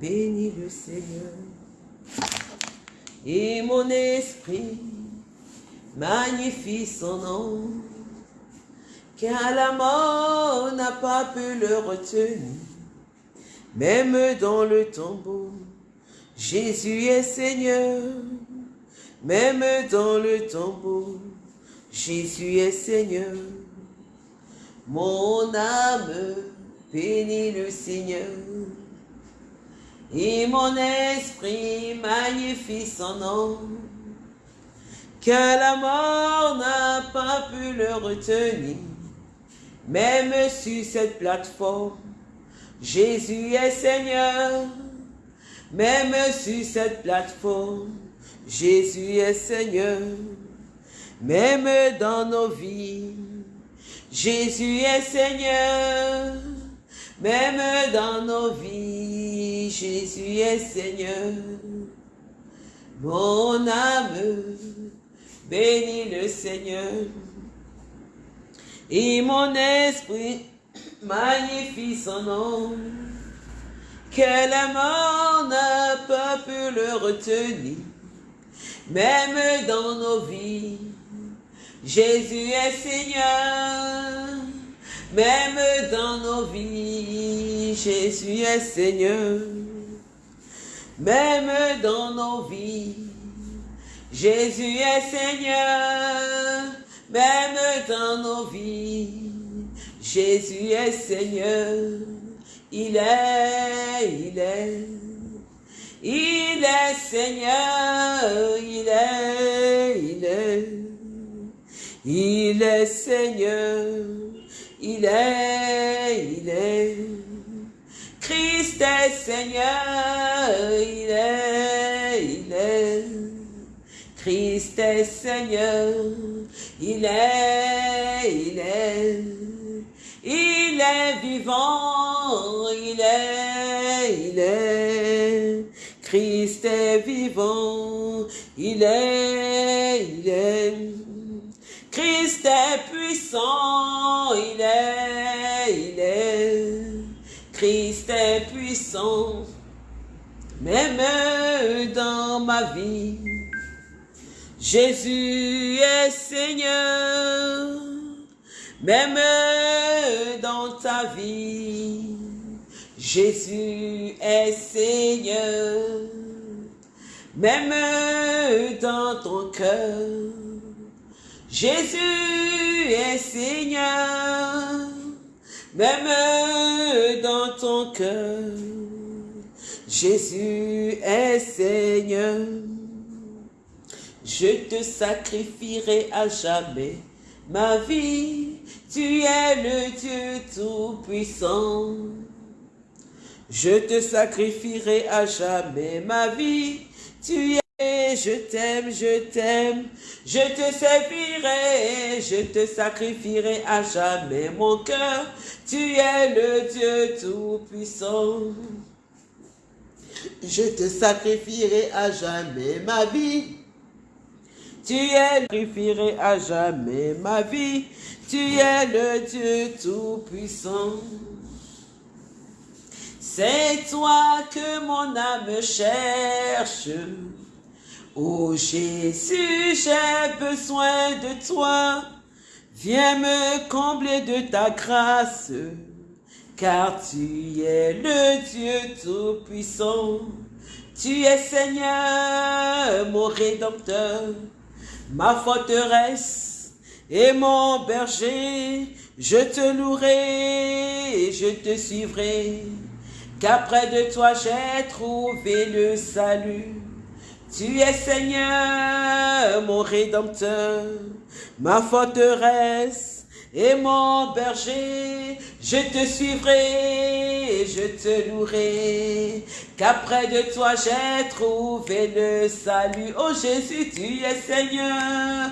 bénis le Seigneur. Et mon esprit magnifie son nom, car la mort n'a pas pu le retenir, même dans le tombeau. Jésus est Seigneur, même dans le tombeau. Jésus est Seigneur. Mon âme bénit le Seigneur. Et mon esprit magnifie son nom. Que la mort n'a pas pu le retenir. Même sur cette plateforme, Jésus est Seigneur. Même sur cette plateforme, Jésus est Seigneur. Même dans nos vies, Jésus est Seigneur. Même dans nos vies, Jésus est Seigneur. Mon âme bénit le Seigneur. Et mon esprit magnifie son nom. Que la mort n'a pas pu le retenir. Même dans nos vies, Jésus est Seigneur. Même dans nos vies, Jésus est Seigneur. Même dans nos vies, Jésus est Seigneur. Même dans nos vies, Jésus est Seigneur. Il est, il est, il est Seigneur, il est, il est, il est Seigneur, il est, il est, Christ est Seigneur, il est, il est, Christ est Seigneur, il est, il est, il est vivant, il est, il est. Christ est vivant, il est, il est. Christ est puissant, il est, il est. Christ est puissant, même dans ma vie. Jésus est Seigneur, même dans ta vie, Jésus est Seigneur, même dans ton cœur, Jésus est Seigneur, même dans ton cœur, Jésus est Seigneur. Je te sacrifierai à jamais ma vie, tu es le Dieu Tout-Puissant. Je te sacrifierai à jamais ma vie, tu je t'aime, je t'aime, je te servirai, je te sacrifierai à jamais mon cœur, tu es le Dieu Tout-Puissant. Je te sacrifierai à jamais ma vie, tu es, sacrifierai à jamais ma vie. Tu es le Dieu Tout-Puissant. C'est toi que mon âme cherche. Ô Jésus, j'ai besoin de toi. Viens me combler de ta grâce, car tu es le Dieu Tout-Puissant. Tu es Seigneur, mon Rédempteur ma forteresse et mon berger, je te louerai et je te suivrai, qu'après de toi j'ai trouvé le salut. Tu es Seigneur, mon Rédempteur, ma forteresse et mon berger, je te suivrai et je te louerai, qu'après de toi j'ai trouvé le salut. Oh Jésus, tu es Seigneur,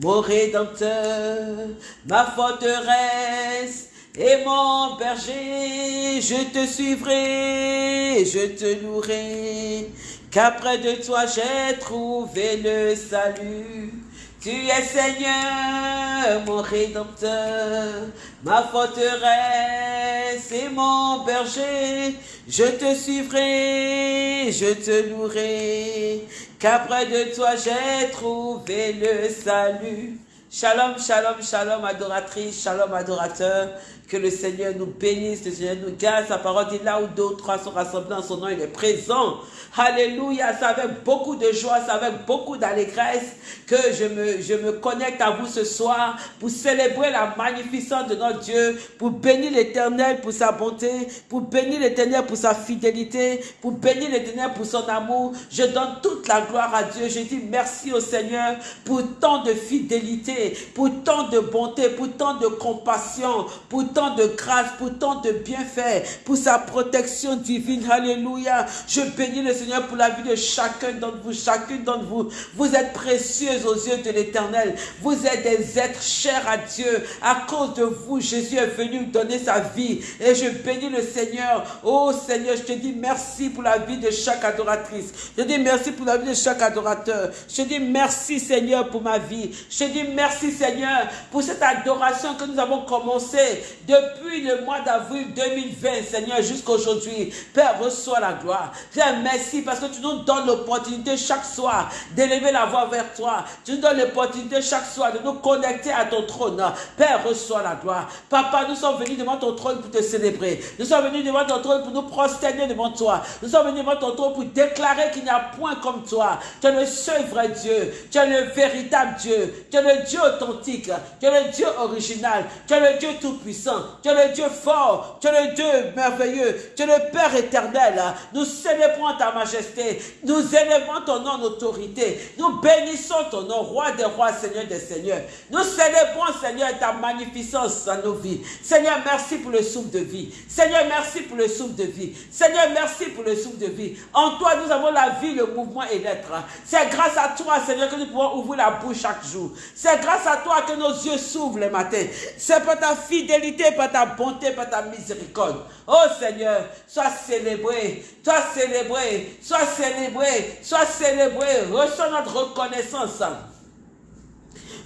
mon Rédempteur, ma forteresse et mon berger, je te suivrai, je te louerai, qu'après de toi j'ai trouvé le salut. Tu es Seigneur, mon rédempteur, ma forteresse et mon berger. Je te suivrai, je te louerai, qu'après de toi j'ai trouvé le salut. Shalom, shalom, shalom, adoratrice, shalom, adorateur. Que le Seigneur nous bénisse, le Seigneur nous garde. Sa parole dit là où deux ou trois sont rassemblés en son nom, il est présent. Alléluia, c'est avec beaucoup de joie, c'est avec beaucoup d'allégresse que je me, je me connecte à vous ce soir pour célébrer la magnificence de notre Dieu, pour bénir l'éternel pour sa bonté, pour bénir l'éternel pour sa fidélité, pour bénir l'éternel pour son amour. Je donne toute la gloire à Dieu. Je dis merci au Seigneur pour tant de fidélité, pour tant de bonté, pour tant de compassion, pour tant de grâce, pour tant de bienfaits, pour sa protection divine. Alléluia. Je bénis le Seigneur, pour la vie de chacun d'entre vous, chacune d'entre vous. Vous êtes précieux aux yeux de l'éternel. Vous êtes des êtres chers à Dieu. À cause de vous, Jésus est venu donner sa vie. Et je bénis le Seigneur. Oh Seigneur, je te dis merci pour la vie de chaque adoratrice. Je te dis merci pour la vie de chaque adorateur. Je te dis merci Seigneur pour ma vie. Je te dis merci Seigneur pour cette adoration que nous avons commencé depuis le mois d'avril 2020, Seigneur, jusqu'à aujourd'hui. Père, reçois la gloire. Père, merci parce que tu nous donnes l'opportunité chaque soir d'élever la voix vers toi. Tu nous donnes l'opportunité chaque soir de nous connecter à ton trône. Père, reçois la gloire. Papa, nous sommes venus devant ton trône pour te célébrer. Nous sommes venus devant ton trône pour nous prosterner devant toi. Nous sommes venus devant ton trône pour déclarer qu'il n'y a point comme toi. Tu es le seul vrai Dieu. Tu es le véritable Dieu. Tu es le Dieu authentique. Tu es le Dieu original. Tu es le Dieu tout-puissant. Tu es le Dieu fort. Tu es le Dieu merveilleux. Tu es le Père éternel. Nous célébrons ta majesté. Nous élevons ton nom en autorité. Nous bénissons ton nom, roi des rois, Seigneur des seigneurs. Nous célébrons, Seigneur, ta magnificence dans nos vies. Seigneur, merci pour le souffle de vie. Seigneur, merci pour le souffle de vie. Seigneur, merci pour le souffle de vie. En toi, nous avons la vie, le mouvement et l'être. C'est grâce à toi, Seigneur, que nous pouvons ouvrir la bouche chaque jour. C'est grâce à toi que nos yeux s'ouvrent le matin. C'est par ta fidélité, par ta bonté, par ta miséricorde. Oh Seigneur, sois célébré, sois célébré, sois célébré, sois célébré. Reçois notre reconnaissance.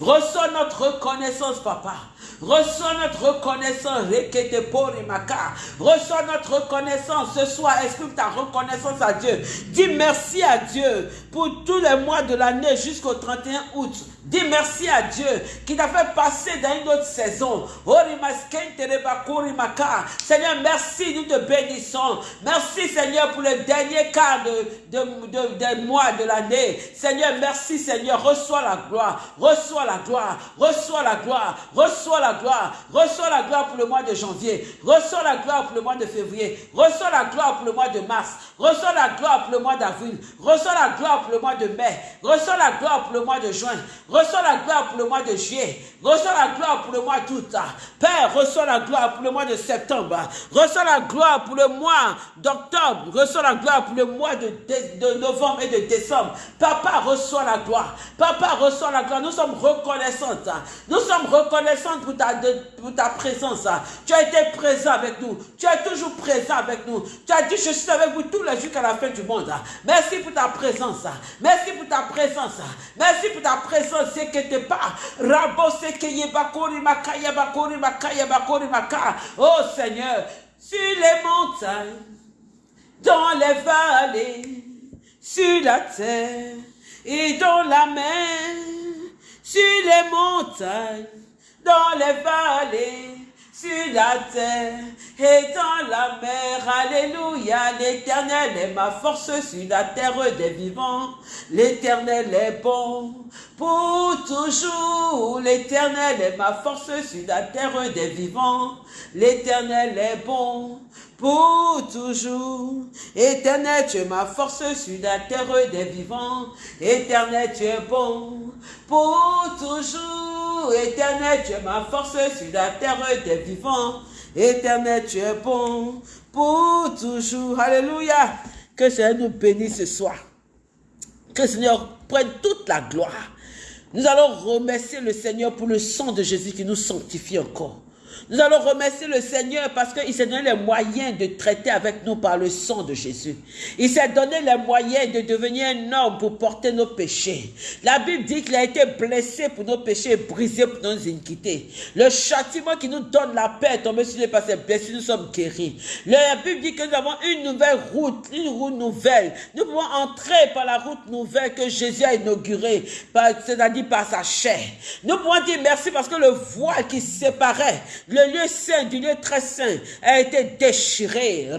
Reçois notre reconnaissance, papa. Reçois notre reconnaissance. Reçois notre reconnaissance ce soir. Exprime ta reconnaissance à Dieu. Dis merci à Dieu pour tous les mois de l'année jusqu'au 31 août. Dis merci à Dieu qui t'a fait passer dans une autre saison. Seigneur, merci, nous te bénissons. Merci Seigneur pour le dernier quart de, mois de l'année. Seigneur, merci Seigneur. Reçois la gloire. Reçois la gloire. Reçois la gloire. Reçois gloire. Reçois la gloire pour le mois de janvier. Reçois la gloire pour le mois de février. Reçois la gloire pour le mois de mars. Reçois la gloire pour le mois d'avril. Reçois la gloire pour le mois de mai. Reçois la gloire pour le mois de juin. Reçois la gloire pour le mois de juillet. Reçois la gloire pour le mois d'août. Père, reçois la gloire pour le mois de septembre. Reçois la gloire pour le mois d'octobre. Reçois la gloire pour le mois de, de, novembre et de décembre. Papa, reçois la gloire. Papa, reçois la gloire. Nous sommes reconnaissantes. Nous sommes reconnaissantes pour ta, pour ta présence. Tu as été présent avec nous. Tu es toujours présent avec nous. Tu as dit, je suis avec vous tous les jusqu'à la fin du monde. Merci pour ta présence. Merci pour ta présence. Merci pour ta présence c'est que t'es pas. Rabo que makaya bakori makaya bakori maka. Oh Seigneur, sur les montagnes, dans les vallées, sur la terre et dans la mer, sur les montagnes, dans les vallées, sur la terre et dans la mer. Alléluia, l'éternel est ma force sur la terre des vivants. L'éternel est bon pour toujours. L'éternel est ma force sur la terre des vivants. L'éternel est bon pour toujours. Éternel, tu es ma force sur la terre des vivants. Éternel, tu es bon pour toujours. Éternel, tu es ma force sur la terre des vivants. Éternel, tu es bon pour toujours. Alléluia. Que Seigneur nous bénisse ce soir. Que le Seigneur prenne toute la gloire. Nous allons remercier le Seigneur pour le sang de Jésus qui nous sanctifie encore. Nous allons remercier le Seigneur parce qu'il s'est donné les moyens de traiter avec nous par le sang de Jésus. Il s'est donné les moyens de devenir un homme pour porter nos péchés. La Bible dit qu'il a été blessé pour nos péchés, brisé pour nos iniquités. Le châtiment qui nous donne la paix est tombé sur les passés blessés, nous sommes guéris. La Bible dit que nous avons une nouvelle route, une route nouvelle. Nous pouvons entrer par la route nouvelle que Jésus a inaugurée, c'est-à-dire par sa chair. Nous pouvons dire merci parce que le voile qui séparait le lieu saint du lieu très saint a été déchiré. Nous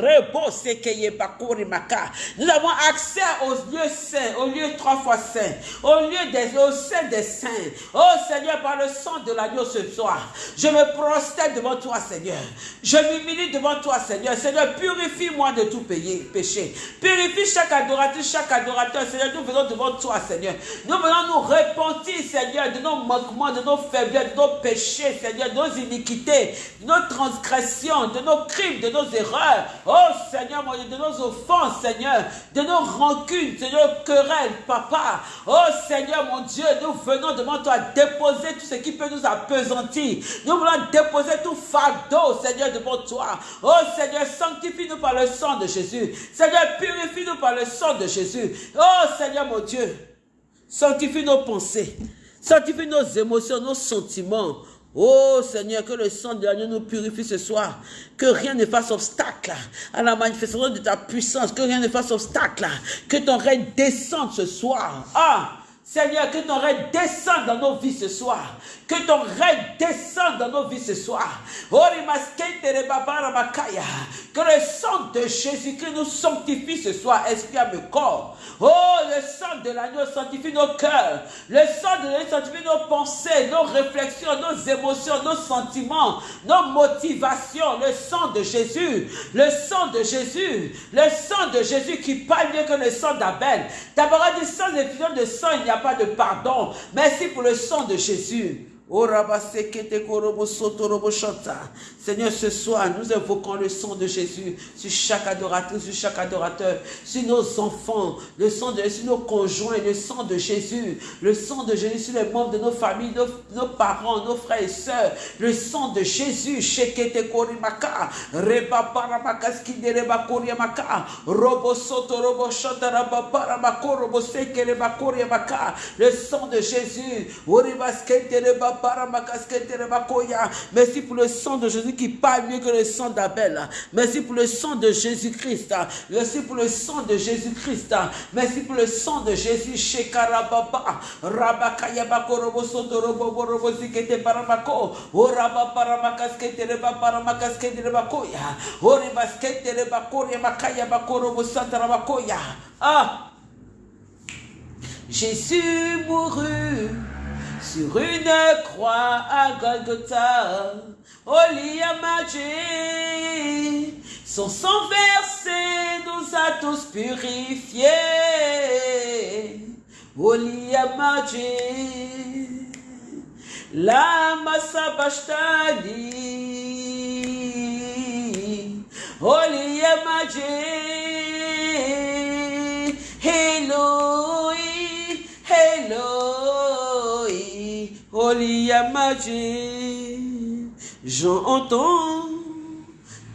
avons accès au lieu saint, au lieu trois fois saint, au lieu des, au des saints. Oh Seigneur, par le sang de l'agneau ce soir, je me prosterne devant toi, Seigneur. Je m'humilie devant toi, Seigneur. Seigneur, purifie-moi de tout péché. Purifie chaque adorateur, chaque adorateur. Seigneur, nous venons devant toi, Seigneur. Nous venons nous repentir, Seigneur, de nos manquements, de nos faiblesses, de nos péchés, Seigneur, de nos iniquités de nos transgressions, de nos crimes, de nos erreurs. Oh Seigneur, mon Dieu, de nos offenses, Seigneur, de nos rancunes, de nos querelles, Papa. Oh Seigneur, mon Dieu, nous venons devant toi déposer tout ce qui peut nous apesantir. Nous voulons déposer tout fardeau, Seigneur, devant toi. Oh Seigneur, sanctifie-nous par le sang de Jésus. Seigneur, purifie-nous par le sang de Jésus. Oh Seigneur, mon Dieu, sanctifie nos pensées. Sanctifie nos émotions, nos sentiments. Oh Seigneur, que le sang de l'agneau nous purifie ce soir. Que rien ne fasse obstacle à la manifestation de ta puissance. Que rien ne fasse obstacle. Que ton règne descende ce soir. Ah Seigneur, que ton règne descende dans nos vies ce soir. Que ton règne descende dans nos vies ce soir. Que le sang de Jésus-Christ nous sanctifie ce soir, esprit à corps. Oh, le sang de l'agneau sanctifie nos cœurs. Le sang de l'agneau sanctifie nos pensées, nos réflexions, nos émotions, nos sentiments, nos motivations. Le sang de Jésus, le sang de Jésus, le sang de Jésus qui parle mieux que le sang d'Abel. D'abord, sans effusion de sang, il n'y a pas de pardon. Merci pour le sang de Jésus. Oh, Seigneur, ce soir, nous invoquons le sang de Jésus sur chaque adorateur, sur chaque adorateur, sur nos enfants, le sang de sur nos conjoints, le sang de Jésus, le sang de Jésus sur les membres de nos familles, nos, parents, nos frères et sœurs, le sang de Jésus, Shekete Korimaka, Reba le sang de Jésus, Merci pour le sang de Jésus qui parle mieux que le sang d'Abel. Merci pour le sang de Jésus-Christ. Merci pour le sang de Jésus-Christ. Merci pour le sang de Jésus. Shekarababa. Rabakayabako robo soto robo robo zikete paramako. Oraba paramakaskete reba paramakaskete reba koya. Oribaskete reba koya makaya bako robo satarabakoya. Ah! Jésus mourut sur une croix à Golgotha, au son sang versé nous a tous purifiés. Au la massa bastani, au hello, hello. J'entends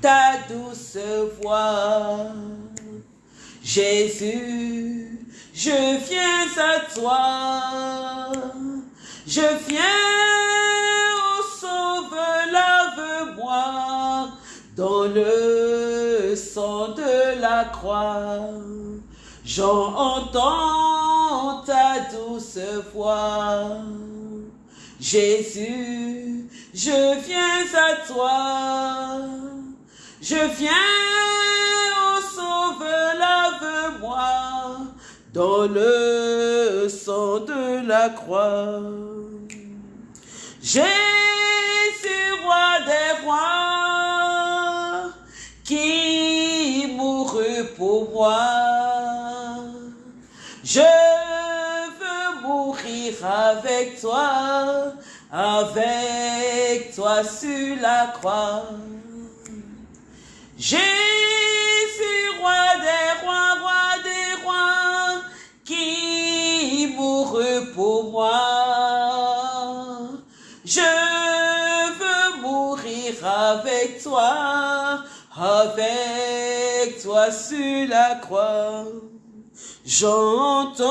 ta douce voix. Jésus, je viens à toi. Je viens au sauve, lave-moi dans le sang de la croix. J'entends ta douce voix. Jésus, je viens à toi. Je viens au sauveur, lave-moi dans le sang de la croix. Jésus, roi des rois, qui mourut pour moi. Je avec toi, avec toi sur la croix. Jésus, roi des rois, roi des rois, qui mourut pour moi. Je veux mourir avec toi, avec toi sur la croix. J'entends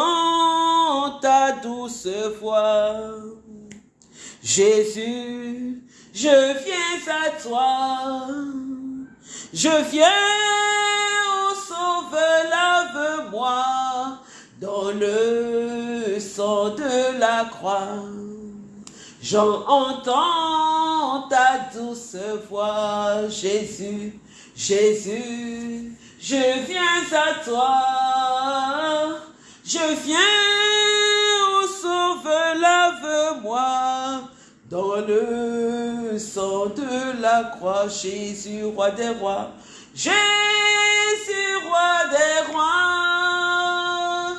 ta douce voix. Jésus, je viens à toi. Je viens au sauveur, lave-moi dans le sang de la croix. J'entends ta douce voix, Jésus, Jésus, je viens à toi. Je viens au sauveur, lave-moi dans le sang de la croix, Jésus, roi des rois. Jésus, roi des rois,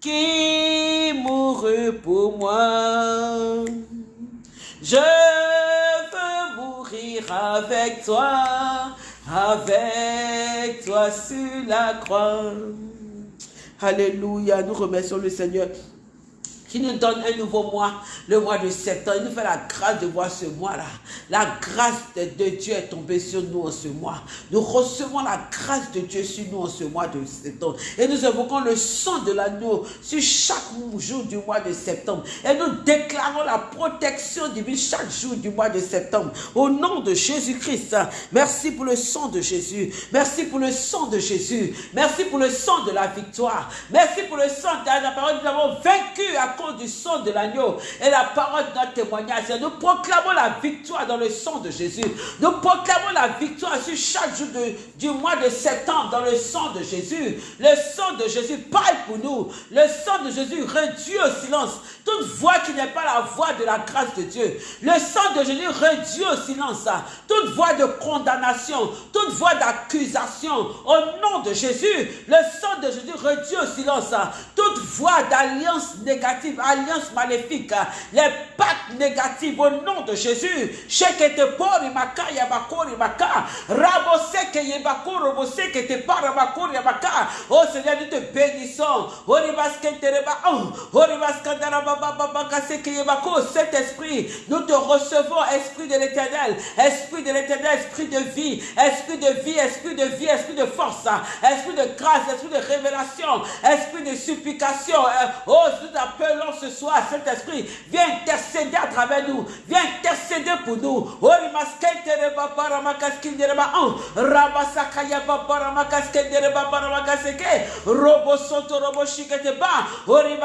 qui mourut pour moi. Je veux mourir avec toi, avec toi sur la croix. Alléluia, nous remercions le Seigneur qui nous donne un nouveau mois, le mois de septembre. Il nous fait la grâce de voir ce mois-là. La grâce de Dieu est tombée sur nous en ce mois. Nous recevons la grâce de Dieu sur nous en ce mois de septembre. Et nous évoquons le sang de l'agneau sur chaque jour du mois de septembre. Et nous déclarons la protection divine chaque jour du mois de septembre. Au nom de Jésus-Christ, merci pour le sang de Jésus. Merci pour le sang de Jésus. Merci pour le sang de la victoire. Merci pour le sang de la parole. Nous avons vaincu à du sang de l'agneau et la parole de notre témoignage. Nous proclamons la victoire dans le sang de Jésus. Nous proclamons la victoire sur chaque jour du mois de septembre dans le sang de Jésus. Le sang de Jésus parle pour nous. Le sang de Jésus réduit au silence toute voix qui n'est pas la voix de la grâce de Dieu. Le sang de Jésus réduit au silence toute voix de condamnation, toute voix d'accusation. Au nom de Jésus, le sang de Jésus réduit au silence toute voix d'alliance négative alliance maléfique, les pactes négatifs au nom de Jésus. Shekete pori maka yabakori maka. Raboseke yebako roboseke te parabakori yabaka. Oh Seigneur, nous te bénissons. Oribaskentereba. Oribaskandarabababakaseke yebako. Cet esprit, nous te recevons, esprit de l'éternel. Esprit de l'éternel, esprit de vie. Esprit de vie, esprit de vie, esprit de force. Esprit de grâce, esprit de révélation. Esprit de supplication. Oh, nous appelons ce soir, Saint-Esprit, viens intercéder à travers nous. Viens intercéder pour nous. Rabasakaya babara makaskete ba. Ori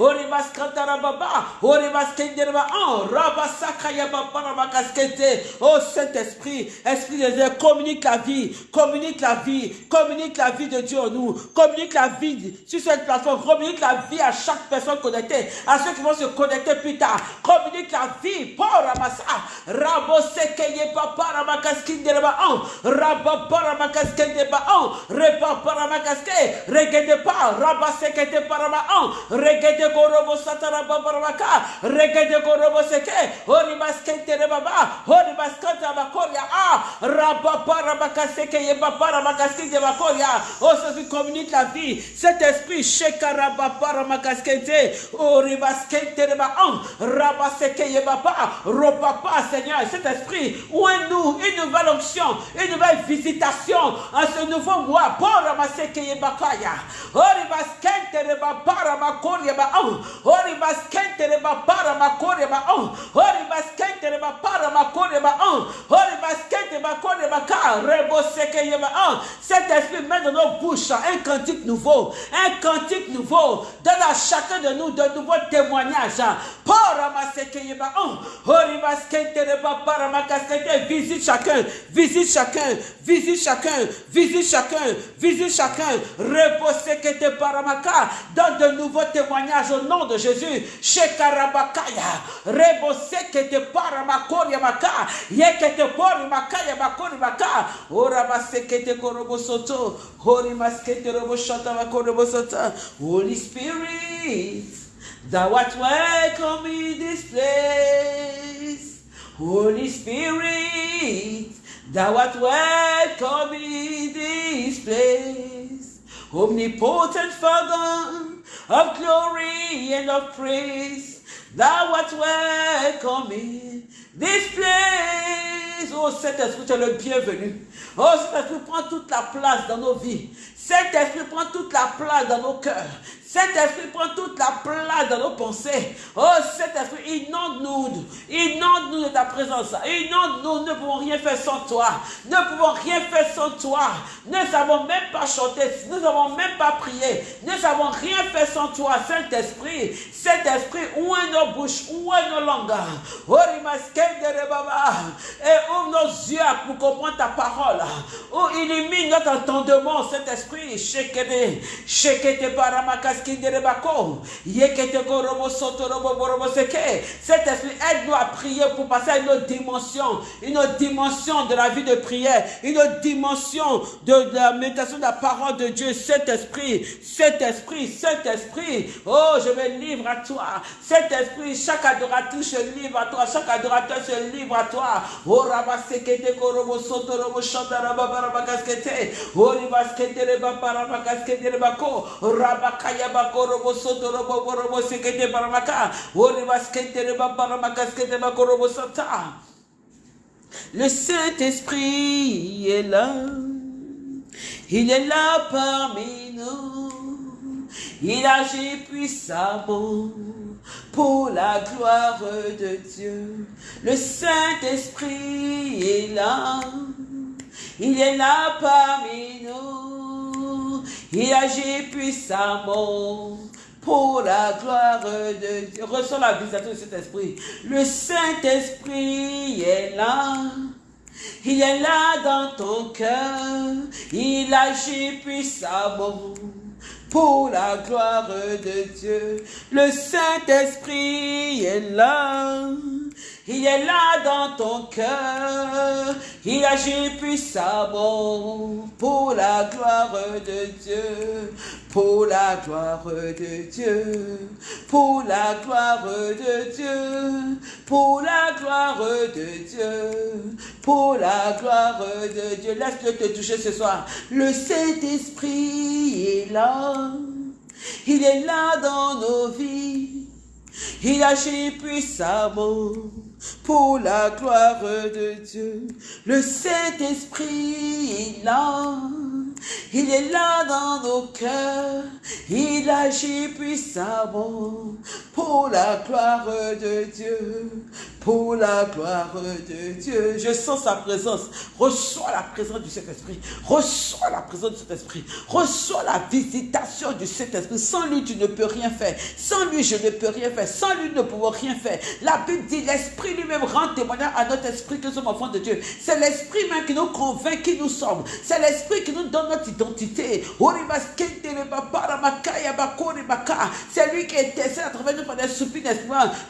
baskete babara makaskete ye babara makaskete robo shata. Ora babara makaya. Ori baskete ba. Oh, Saint-Esprit, Esprit de Dieu, communique la vie, communique la vie, communique la vie de Dieu en nous, communique la vie sur cette plateforme, communique la vie à chaque personne connectée, à ceux qui vont se connecter plus tard, communique la vie, pour Ramassa, Rabosekeye Papa Ramakaskin de Rabaon, Rabapara Makaskin de Baon, Repapara Makaske, Regede Pa, Rabasekete Paramaon, Regede korobo satara babaraka regede korobo seke hori baskente re baba. Hori baskanta bakoria. Ah raba para bakaseke ye babara makaskente bakoria. Oh ça communique la vie. Cet esprit shekara babara makaskente hori baskente re ba an raba seke ye baba. Ropapa Seigneur cet esprit. Où est nous une nouvelle onction une nouvelle visitation en ce nouveau mois. Pour ramasser ye bakaya. Hori baskente re babara makoria ba an Hori baskente de ba para makore ba on. Hori baskente de ba para makore ba on. Hori baskente ba kore ka rebo seke ye ba on. Cet esprit met dans nos bouches un cantique nouveau, un cantique nouveau. Donne à chacun de nous de nouveaux témoignages. Para maseke ye ba on. Hori baskente de ba para visite chacun, visite chacun, visite chacun, visite chacun, visite chacun. Rebo seke te para. Donne de nouveaux témoignages au nom de Jésus. Maka. Pori makaya makori maka. Ora maseke te korobo. Hori maskete robo shota makorobo. Holy Spirit. Thou art welcome in this place. Holy Spirit. Thou art welcome in this place, omnipotent Father of glory and of praise. Thou art welcome in this place. Oh, cet esprit, tu es le bienvenu. Oh, cet esprit prend toute la place dans nos vies. Cet esprit prend toute la place dans nos cœurs. Cet esprit prend toute la place dans nos pensées. Oh, cet esprit, inonde-nous. Inonde-nous de ta présence. Inonde-nous. Nous ne pouvons rien faire sans toi. Ne pouvons rien faire sans toi. Nous ne savons même pas chanter. Nous ne savons même pas. Nous ne savons rien faire sans toi. Saint-Esprit, Saint-Esprit, où est nos bouches, où est nos langues. Et ouvre nos yeux pour comprendre ta parole. Oh, illumine notre entendement, Saint-Esprit. Shekete, shekete paramakas cet esprit aide-nous à prier pour passer à une autre dimension, une autre dimension de la vie de prière, une autre dimension de, la méditation de la parole de Dieu. Cet esprit, cet esprit, cet esprit, oh, je me livre à toi. Cet esprit, chaque adorateur se livre à toi, chaque adorateur se livre à toi. Oh, rabasekete korobo soto robo shandara babara kaskete. Oh, ribaskete reba paraba kaskete reba ko. Rabakaya Le Saint-Esprit est là. Il est là parmi nous. Il agit puissamment pour la gloire de Dieu. Le Saint-Esprit est là. Il est là parmi nous. Il agit puissamment pour la gloire de Dieu. Reçois la visitation de cet esprit. Le Saint-Esprit est là. Il est là dans ton cœur. Il agit puissamment pour la gloire de Dieu. Le Saint-Esprit est là. Il est là dans ton cœur. Il agit puissamment pour la gloire de Dieu. Pour la gloire de Dieu. Pour la gloire de Dieu. Pour la gloire de Dieu. Pour la gloire de Dieu. Laisse-le te toucher ce soir. Le Saint-Esprit est là. Il est là dans nos vies. Il agit puissamment pour la gloire de Dieu. Le Saint-Esprit est là. Il est là dans nos cœurs. Il agit puissamment pour la gloire de Dieu. Pour la gloire de Dieu. Je sens sa présence. Reçois la présence du Saint-Esprit. Reçois la présence du Saint-Esprit. Reçois la visitation du Saint-Esprit. Sans lui, tu ne peux rien faire. Sans lui, je ne peux rien faire. Sans lui, nous ne pouvons rien faire. La Bible dit, l'Esprit lui-même rend témoignage à notre esprit que nous sommes enfants de Dieu. C'est l'Esprit même qui nous convainc qui nous sommes. C'est l'Esprit qui nous donne notre identité. C'est lui qui intercède à travers nous par des soupirs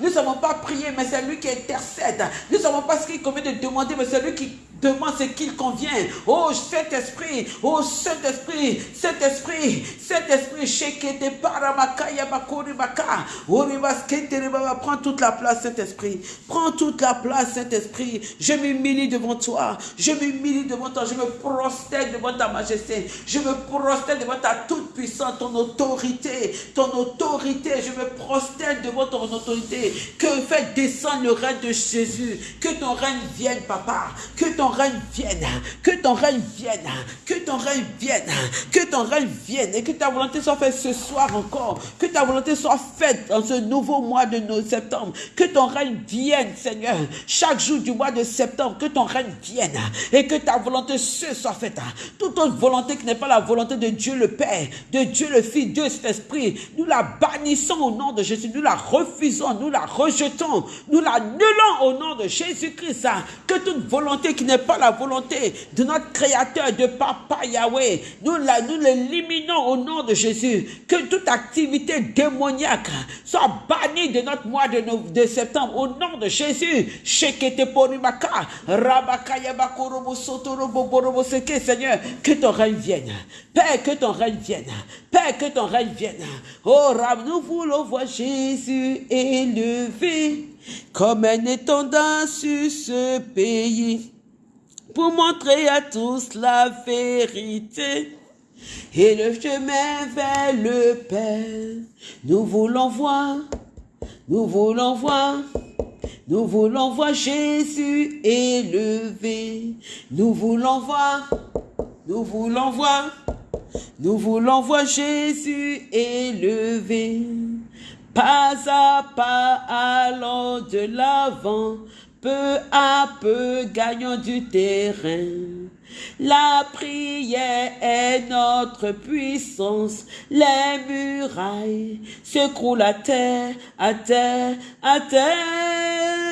Nous ne savons pas prier, mais c'est lui qui intercède. Nous ne savons pas ce qu'il convient de demander, mais c'est lui qui demande ce qu'il convient. Oh Saint-Esprit, oh Saint-Esprit, Saint-Esprit, Saint-Esprit, Shekete Paramakaya Bakuri Baka, prends toute la place, Saint-Esprit, prends toute la place, Saint-Esprit. Je m'humilie devant toi, je m'humilie devant toi, je me prosterne devant ta majesté, je me prosterne devant ta toute puissance, ton autorité, ton autorité, je me prosterne devant ton autorité. Que fait descendre le règne de Jésus, que ton règne vienne, papa, que ton règne vienne, que ton règne vienne, que ton règne vienne, que ton règne vienne et que ta volonté soit faite ce soir encore, que ta volonté soit faite dans ce nouveau mois de septembre, que ton règne vienne, Seigneur, chaque jour du mois de septembre, que ton règne vienne et que ta volonté ce soit faite. Toute autre volonté qui n'est pas la volonté de Dieu le Père, de Dieu le Fils, Dieu cet esprit, nous la bannissons au nom de Jésus, nous la refusons, nous la rejetons, nous la l'annulons au nom de Jésus-Christ. Que toute volonté qui n'est pas la volonté de notre Créateur, de Papa Yahweh. Nous, nous l'éliminons au nom de Jésus. Que toute activité démoniaque soit bannie de notre mois de, septembre au nom de Jésus. Seigneur, que ton règne vienne. Père, que ton règne vienne. Père, que ton règne vienne. Oh, nous voulons voir Jésus élevé comme un étendard sur ce pays. Pour montrer à tous la vérité et le chemin vers le Père. Nous voulons voir, nous voulons voir, nous voulons voir Jésus élevé. Nous voulons voir, nous voulons voir, nous voulons voir Jésus élevé. Pas à pas allons de l'avant, peu à peu gagnons du terrain. La prière est notre puissance. Les murailles s'écroulent à terre, à terre, à terre.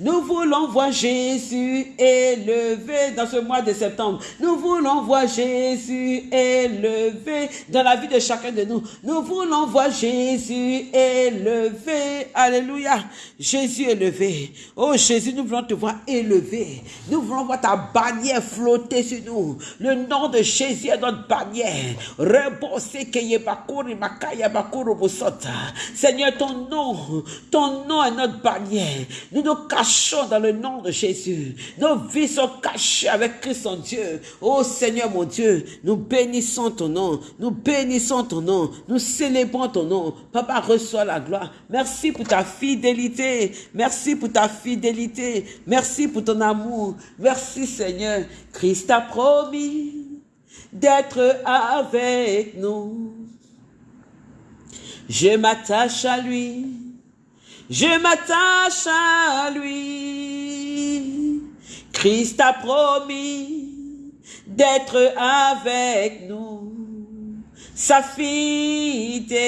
Nous voulons voir Jésus élevé dans ce mois de septembre. Nous voulons voir Jésus élevé dans la vie de chacun de nous. Nous voulons voir Jésus élevé. Alléluia. Jésus élevé. Oh Jésus, nous voulons te voir élevé. Nous voulons voir ta bannière flotter Le nom de Jésus est notre bannière. Seigneur, ton nom, ton nom est notre bannière. Nous nous cachons dans le nom de Jésus. Nos vies sont cachées avec Christ en Dieu. Oh Seigneur mon Dieu, nous bénissons ton nom. Nous bénissons ton nom. Nous célébrons ton nom. Papa, reçois la gloire. Merci pour ta fidélité. Merci pour ta fidélité. Merci pour ton amour. Merci Seigneur. Christ a promis d'être avec nous. Je m'attache à lui. Je m'attache à lui. Christ a promis d'être avec nous. Sa fidélité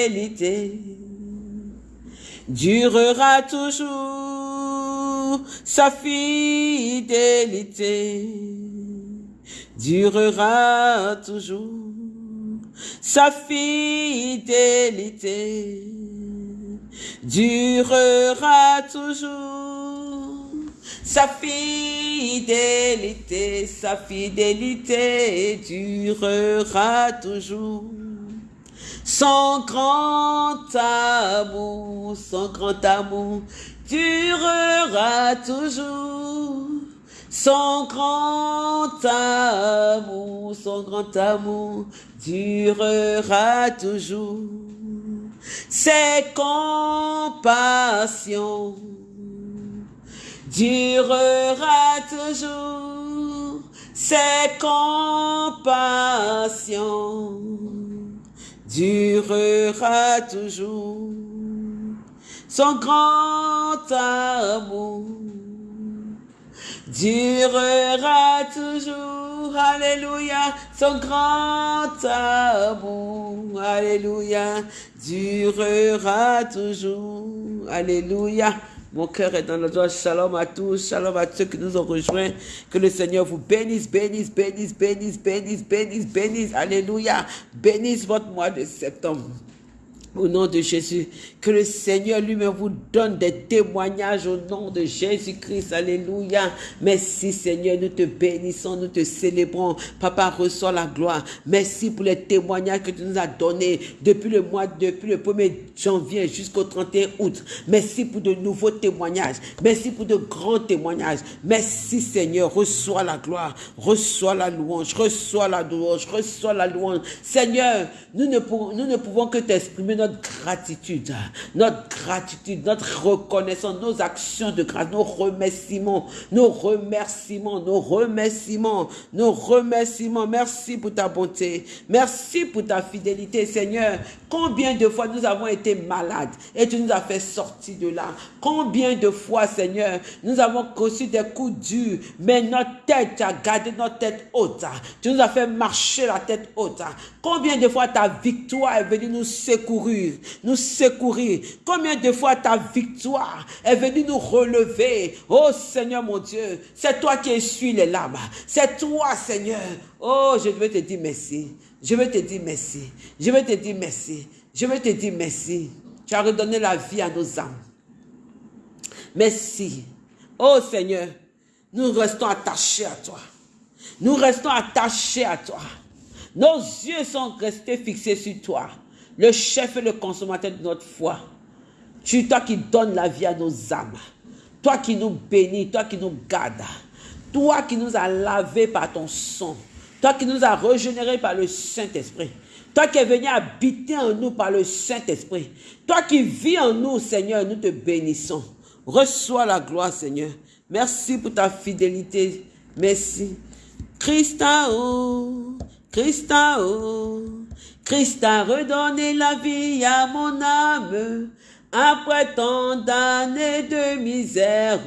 durera toujours. Sa fidélité durera toujours. Sa fidélité durera toujours. Sa fidélité, sa fidélité durera toujours. Son grand amour, son grand amour durera toujours. Son grand amour, son grand amour durera toujours. Ses compassions durera toujours. Ses compassions durera toujours. Son grand amour durera toujours. Alléluia. Son grand amour. Alléluia. Durera toujours. Alléluia. Mon cœur est dans la joie. Shalom à tous. Shalom à ceux qui nous ont rejoints. Que le Seigneur vous bénisse, bénisse, bénisse, bénisse, bénisse, bénisse, bénisse. Alléluia. Bénisse votre mois de septembre. Au nom de Jésus, que le Seigneur lui-même vous donne des témoignages au nom de Jésus-Christ. Alléluia. Merci Seigneur, nous te bénissons, nous te célébrons. Papa, reçois la gloire. Merci pour les témoignages que tu nous as donnés depuis le mois, depuis le 1er janvier jusqu'au 31 août. Merci pour de nouveaux témoignages. Merci pour de grands témoignages. Merci Seigneur, reçois la gloire, reçois la louange, reçois la louange, reçois la louange. Seigneur, nous ne pouvons, nous ne pouvons que t'exprimer notre gratitude, notre gratitude, notre reconnaissance, nos actions de grâce, nos remerciements, nos remerciements, nos remerciements, nos remerciements. Merci pour ta bonté. Merci pour ta fidélité, Seigneur. Combien de fois nous avons été malades et tu nous as fait sortir de là? Combien de fois, Seigneur, nous avons reçu des coups durs, mais notre tête, tu as gardé notre tête haute. Tu nous as fait marcher la tête haute. Combien de fois ta victoire est venue nous secourir, nous secourir. Combien de fois ta victoire est venue nous relever? Oh Seigneur mon Dieu, c'est toi qui essuies les larmes. C'est toi Seigneur. Oh, je veux te dire merci. Je veux te dire merci. Je veux te dire merci. Je veux te dire merci. Tu as redonné la vie à nos âmes. Merci. Oh Seigneur, nous restons attachés à toi. Nous restons attachés à toi. Nos yeux sont restés fixés sur toi, le chef et le consommateur de notre foi. Tu, toi qui donnes la vie à nos âmes, toi qui nous bénis, toi qui nous gardes, Toi qui nous as lavés par ton sang. Toi qui nous as régénérés par le Saint-Esprit. Toi qui es venu habiter en nous par le Saint-Esprit. Toi qui vis en nous, Seigneur, nous te bénissons. Reçois la gloire, Seigneur. Merci pour ta fidélité. Merci. Christ Christ a oh, redonné la vie à mon âme. Après tant d'années de misère,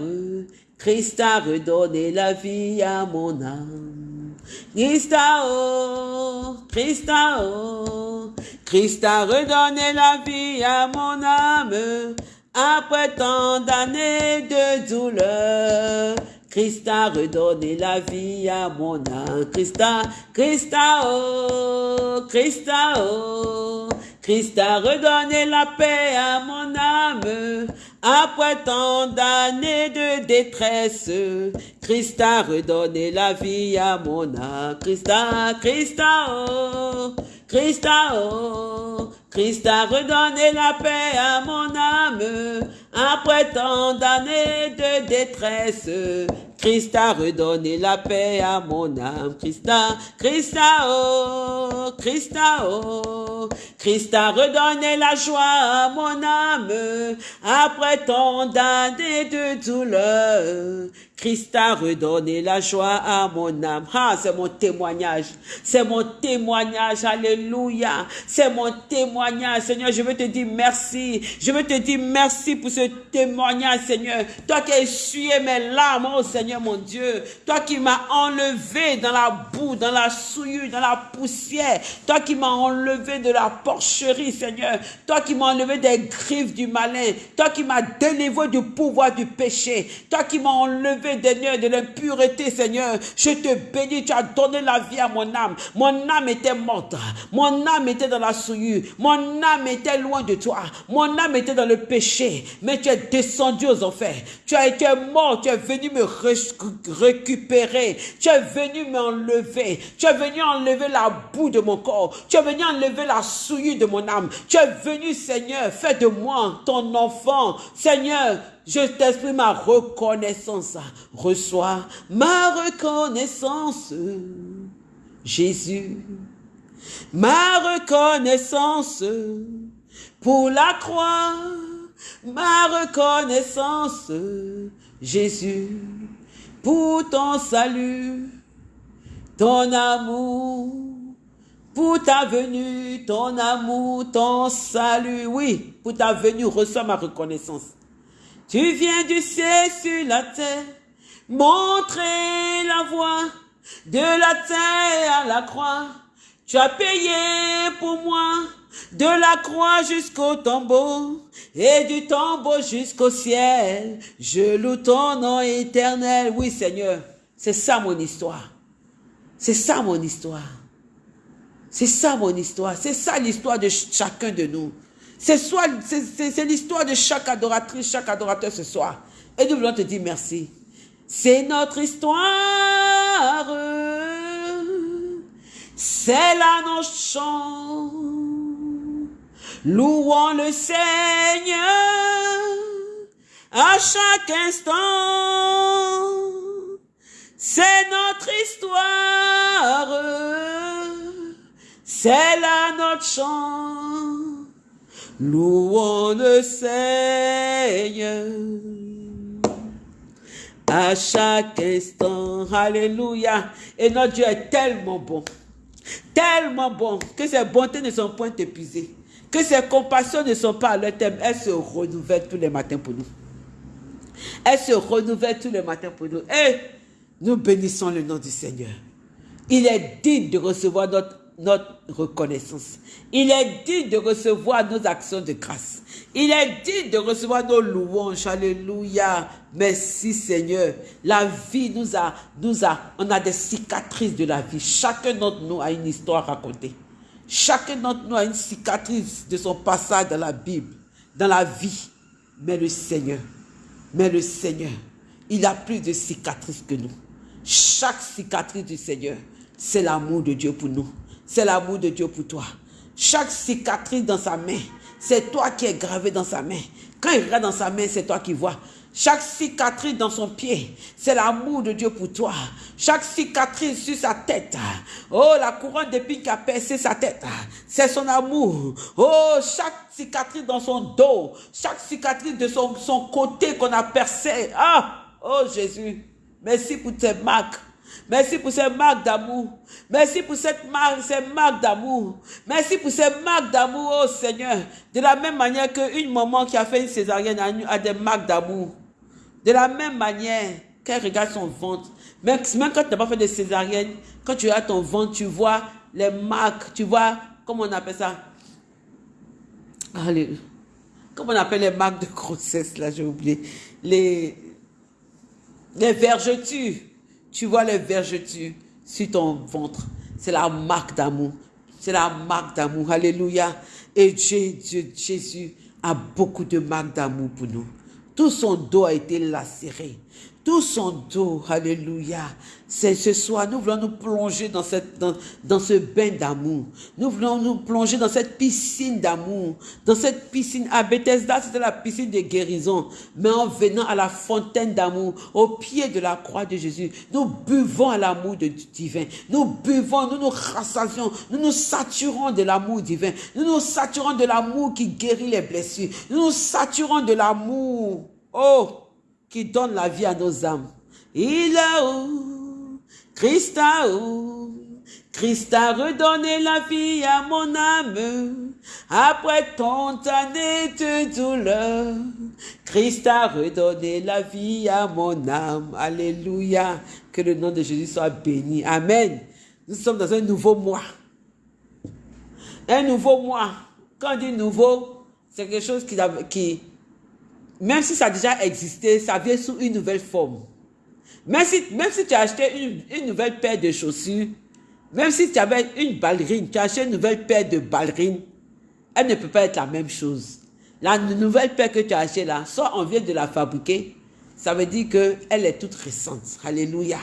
Christ a redonné la vie à mon âme. Christ a oh, Christ oh, Christ a redonné la vie à mon âme. Après tant d'années de douleur, Christ a redonné la vie à mon âme. Christ a, Christ a, oh, Christ oh, Christ a redonné la paix à mon âme. Après tant d'années de détresse, Christ a redonné la vie à mon âme. Christ a, Christ a, oh, Christ a, oh, Christ a redonné la paix à mon âme. Après tant d'années de détresse, Christ a redonné la paix à mon âme. Christ a, Christ a, oh, Christ a, oh, Christ a redonné la joie à mon âme. Après tant d'années de douleur, Christ a redonné la joie à mon âme. Ah, c'est mon témoignage. C'est mon témoignage. Alléluia. C'est mon témoignage. Seigneur, je veux te dire merci. Je veux te dire merci pour ce témoignage, Seigneur. Toi qui as essuyé mes larmes, oh Seigneur mon Dieu. Toi qui m'as enlevé dans la boue, dans la souillure, dans la poussière. Toi qui m'as enlevé de la porcherie, Seigneur. Toi qui m'as enlevé des griffes du malin. Toi qui m'as délivré du pouvoir du péché. Toi qui m'as enlevé De l'impureté, Seigneur. Je te bénis, tu as donné la vie à mon âme. Mon âme était morte. Mon âme était dans la souillure. Mon âme était loin de toi. Mon âme était dans le péché. Mais tu es descendu aux enfers. Tu as été mort. Tu es venu me récupérer. Tu es venu m'enlever. Tu es venu enlever la boue de mon corps. Tu es venu enlever la souillure de mon âme. Tu es venu, Seigneur, fais de moi ton enfant. Seigneur, je t'exprime ma reconnaissance. Reçois ma reconnaissance, Jésus. Ma reconnaissance pour la croix. Ma reconnaissance, Jésus, pour ton salut, ton amour, pour ta venue, ton amour, ton salut. Oui, pour ta venue, reçois ma reconnaissance. Tu viens du ciel sur la terre, montrer la voie de la terre à la croix. Tu as payé pour moi de la croix jusqu'au tombeau et du tombeau jusqu'au ciel. Je loue ton nom éternel. Oui, Seigneur, c'est ça mon histoire. C'est ça mon histoire. C'est ça mon histoire. C'est ça l'histoire de chacun de nous. C'est l'histoire de chaque adoratrice, chaque adorateur ce soir. Et nous voulons te dire merci. C'est notre histoire. C'est là nos chants. Louons le Seigneur à chaque instant. C'est notre histoire. C'est là notre chant. Louons le Seigneur à chaque instant. Alléluia. Et notre Dieu est tellement bon. Tellement bon que ses bontés ne sont point épuisées. Que ses compassions ne sont pas à leur thème. Elles se renouvellent tous les matins pour nous. Elles se renouvellent tous les matins pour nous. Et nous bénissons le nom du Seigneur. Il est digne de recevoir notre notre reconnaissance. Il est digne de recevoir nos actions de grâce. Il est digne de recevoir nos louanges. Alléluia. Merci Seigneur. La vie nous a, nous a, on a des cicatrices de la vie. Chacun d'entre nous a une histoire à raconter. Chacun d'entre nous a une cicatrice de son passage dans la Bible, dans la vie. Mais le Seigneur, mais le Seigneur, il a plus de cicatrices que nous. Chaque cicatrice du Seigneur, c'est l'amour de Dieu pour nous c'est l'amour de Dieu pour toi. Chaque cicatrice dans sa main, c'est toi qui es gravé dans sa main. Quand il regarde dans sa main, c'est toi qui vois. Chaque cicatrice dans son pied, c'est l'amour de Dieu pour toi. Chaque cicatrice sur sa tête, oh, la couronne d'épines qui a percé sa tête, c'est son amour. Oh, chaque cicatrice dans son dos, chaque cicatrice de son, son côté qu'on a percé. Ah, oh Jésus, merci pour tes marques. Merci pour ces marques d'amour. Merci pour cette marque, ces marques d'amour. Merci pour ces marques d'amour, oh Seigneur. De la même manière qu'une maman qui a fait une césarienne a des marques d'amour. De la même manière qu'elle regarde son ventre. Même, quand tu n'as pas fait de césarienne, quand tu as ton ventre, tu vois les marques, tu vois, comment on appelle ça? Allez, comment on appelle les marques de grossesse, là, j'ai oublié. Les, les vergetures. Tu vois les vergetures sur ton ventre. C'est la marque d'amour. C'est la marque d'amour. Alléluia. Et Dieu, Jésus a beaucoup de marques d'amour pour nous. Tout son dos a été lacéré tout son dos. Alléluia. C'est ce soir, nous voulons nous plonger dans, cette, dans, dans ce bain d'amour. Nous voulons nous plonger dans cette piscine d'amour. Dans cette piscine, à Bethesda, c'était la piscine de guérison. Mais en venant à la fontaine d'amour, au pied de la croix de Jésus, nous buvons à l'amour divin. Nous buvons, nous nous rassasions, nous nous saturons de l'amour divin. Nous nous saturons de l'amour qui guérit les blessures. Nous nous saturons de l'amour. Oh! Qui donne la vie à nos âmes. Il a où, Christ a où, Christ a redonné la vie à mon âme, après tant d'années de douleur. Christ a redonné la vie à mon âme. Alléluia. Que le nom de Jésus soit béni. Amen. Nous sommes dans un nouveau mois. Un nouveau mois. Quand on dit nouveau, c'est quelque chose qui, qui, même si ça a déjà existé, ça vient sous une nouvelle forme. Même si, même si tu as acheté une, nouvelle paire de chaussures, même si tu avais une ballerine, tu as acheté une nouvelle paire de ballerines, elle ne peut pas être la même chose. La nouvelle paire que tu as achetée là, soit on vient de la fabriquer, ça veut dire qu'elle est toute récente. Alléluia.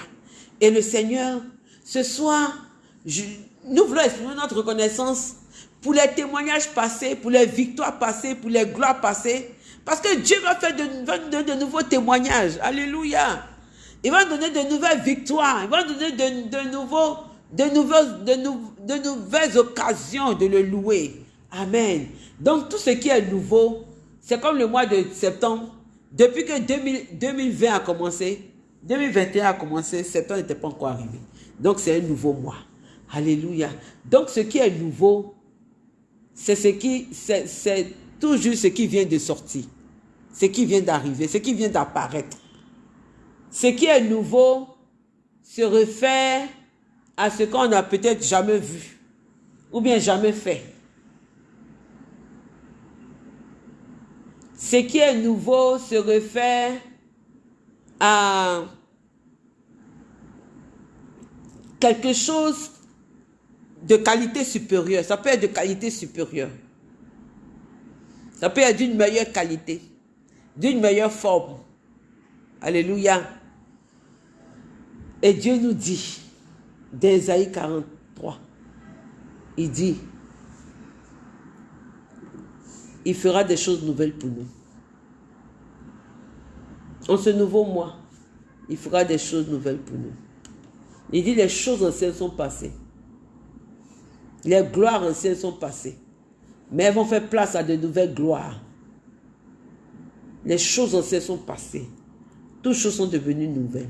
Et le Seigneur, ce soir, nous voulons exprimer notre reconnaissance pour les témoignages passés, pour les victoires passées, pour les gloires passées, parce que Dieu va faire de, de, nouveaux témoignages. Alléluia. Il va donner de nouvelles victoires. Il va donner de, nouveaux, de, de nouvelles occasions de le louer. Amen. Donc tout ce qui est nouveau, c'est comme le mois de septembre. Depuis que 2020 a commencé, 2021 a commencé, septembre n'était pas encore arrivé. Donc c'est un nouveau mois. Alléluia. Donc ce qui est nouveau, c'est ce qui, c'est toujours ce qui vient de sortir ce qui vient d'arriver, ce qui vient d'apparaître. Ce qui est nouveau se réfère à ce qu'on n'a peut-être jamais vu ou bien jamais fait. Ce qui est nouveau se réfère à quelque chose de qualité supérieure. Ça peut être de qualité supérieure. Ça peut être d'une meilleure qualité d'une meilleure forme. Alléluia. Et Dieu nous dit, d'Ésaïe 43, il dit, il fera des choses nouvelles pour nous. En ce nouveau mois, il fera des choses nouvelles pour nous. Il dit, les choses anciennes sont passées. Les gloires anciennes sont passées. Mais elles vont faire place à de nouvelles gloires. Les choses anciennes sont passées. Toutes choses sont devenues nouvelles.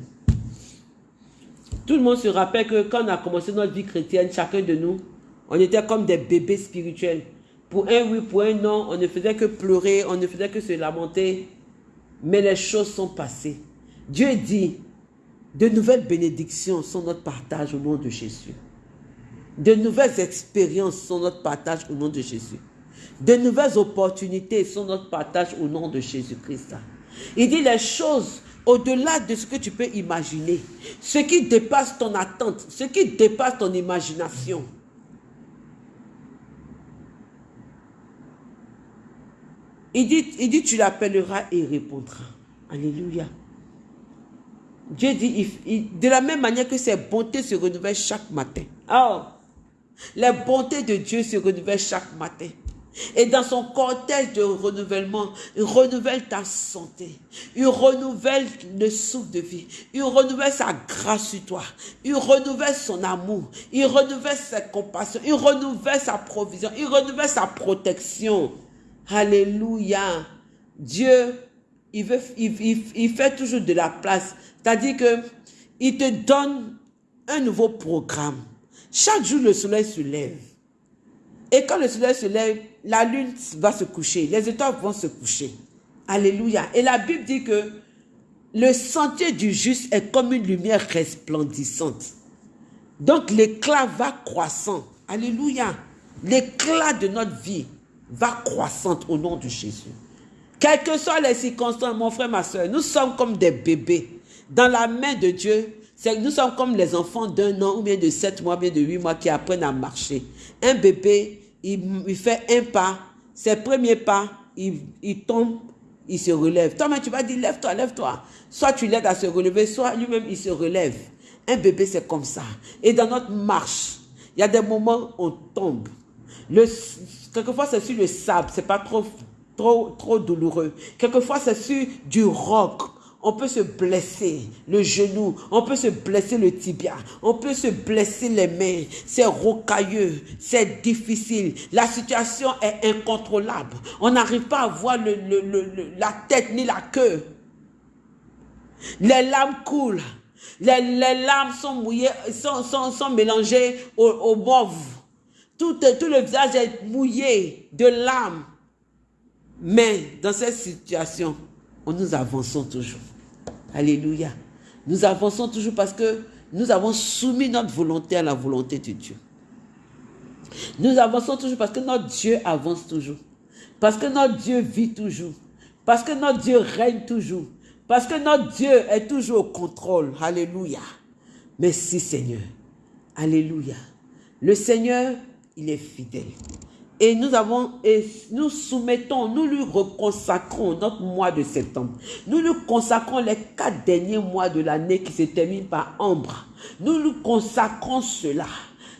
Tout le monde se rappelle que quand on a commencé notre vie chrétienne, chacun de nous, on était comme des bébés spirituels. Pour un oui, pour un non, on ne faisait que pleurer, on ne faisait que se lamenter. Mais les choses sont passées. Dieu dit, de nouvelles bénédictions sont notre partage au nom de Jésus. De nouvelles expériences sont notre partage au nom de Jésus. De nouvelles opportunités sont notre partage au nom de Jésus-Christ. Il dit les choses au-delà de ce que tu peux imaginer, ce qui dépasse ton attente, ce qui dépasse ton imagination. Il dit, il dit tu l'appelleras et il répondra. Alléluia. Dieu dit, de la même manière que ses bontés se renouvellent chaque matin. Oh, les bontés de Dieu se renouvellent chaque matin. Et dans son cortège de renouvellement, il renouvelle ta santé. Il renouvelle le souffle de vie. Il renouvelle sa grâce sur toi. Il renouvelle son amour. Il renouvelle sa compassion. Il renouvelle sa provision. Il renouvelle sa protection. Alléluia. Dieu, il, veut, il, fait toujours de la place. C'est-à-dire que il te donne un nouveau programme. Chaque jour, le soleil se lève. Et quand le soleil se lève, la lune va se coucher, les étoiles vont se coucher. Alléluia. Et la Bible dit que le sentier du juste est comme une lumière resplendissante. Donc l'éclat va croissant. Alléluia. L'éclat de notre vie va croissante au nom de Jésus. Quelles que soient les circonstances, mon frère, ma soeur, nous sommes comme des bébés. Dans la main de Dieu, nous sommes comme les enfants d'un an ou bien de sept mois, ou bien de huit mois qui apprennent à marcher. Un bébé, il, fait un pas, ses premiers pas, il, tombe, il se relève. Toi, mais tu vas dire, lève-toi, lève-toi. Soit tu l'aides à se relever, soit lui-même, il se relève. Un bébé, c'est comme ça. Et dans notre marche, il y a des moments où on tombe. Quelquefois, c'est sur le sable, c'est pas trop, trop, trop douloureux. Quelquefois, c'est sur du roc on peut se blesser le genou, on peut se blesser le tibia, on peut se blesser les mains. C'est rocailleux, c'est difficile. La situation est incontrôlable. On n'arrive pas à voir la tête ni la queue. Les larmes coulent. Les, larmes sont mouillées, sont, mélangées au, au tout le visage est mouillé de larmes. Mais dans cette situation, nous avançons toujours. Alléluia. Nous avançons toujours parce que nous avons soumis notre volonté à la volonté de Dieu. Nous avançons toujours parce que notre Dieu avance toujours. Parce que notre Dieu vit toujours. Parce que notre Dieu règne toujours. Parce que notre Dieu est toujours au contrôle. Alléluia. Merci Seigneur. Alléluia. Le Seigneur, il est fidèle. Et nous avons, et nous soumettons, nous lui reconsacrons notre mois de septembre. Nous lui consacrons les quatre derniers mois de l'année qui se terminent par ambre. Nous lui consacrons cela.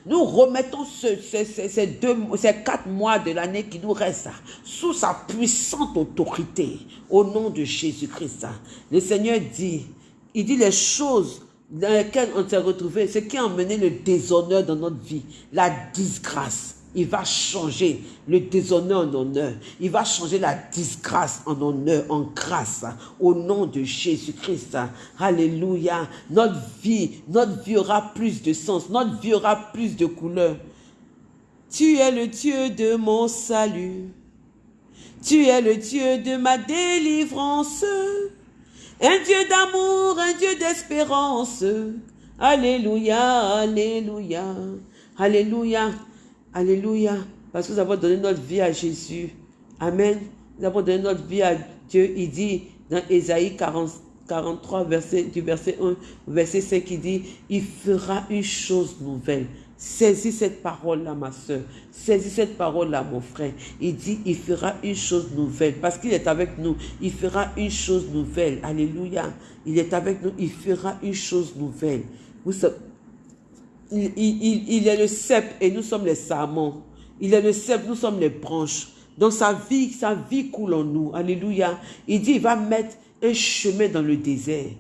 Nous remettons ces, deux, ces quatre mois de l'année qui nous restent sous sa puissante autorité au nom de Jésus-Christ. Le Seigneur dit, il dit les choses dans lesquelles on s'est retrouvé, ce qui a emmené le déshonneur dans notre vie, la disgrâce il va changer le déshonneur en honneur. Il va changer la disgrâce en honneur, en grâce. Au nom de Jésus-Christ. Alléluia. Notre vie, notre vie aura plus de sens. Notre vie aura plus de couleurs. Tu es le Dieu de mon salut. Tu es le Dieu de ma délivrance. Un Dieu d'amour, un Dieu d'espérance. Alléluia, alléluia, alléluia. Alléluia. Parce que nous avons donné notre vie à Jésus. Amen. Nous avons donné notre vie à Dieu. Il dit dans Ésaïe 43, verset, du verset 1, verset 5, il dit, il fera une chose nouvelle. Saisis cette parole-là, ma soeur. Saisis cette parole-là, mon frère. Il dit, il fera une chose nouvelle. Parce qu'il est avec nous. Il fera une chose nouvelle. Alléluia. Il est avec nous. Il fera une chose nouvelle. Vous savez, il, est le cep et nous sommes les sarments. Il est le cep, nous sommes les branches. Donc sa vie, sa vie coule en nous. Alléluia. Il dit, il va mettre un chemin dans le désert.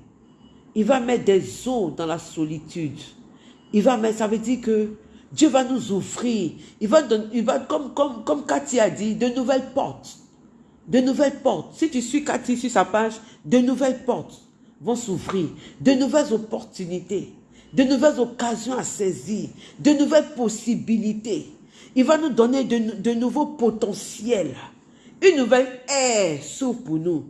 Il va mettre des eaux dans la solitude. Il va mettre, ça veut dire que Dieu va nous offrir. Il va, il va comme, comme, comme Cathy a dit, de nouvelles portes. De nouvelles portes. Si tu suis Cathy sur sa page, de nouvelles portes vont s'ouvrir. De nouvelles opportunités de nouvelles occasions à saisir, de nouvelles possibilités. Il va nous donner de, nouveaux potentiels. Une nouvelle ère s'ouvre pour nous.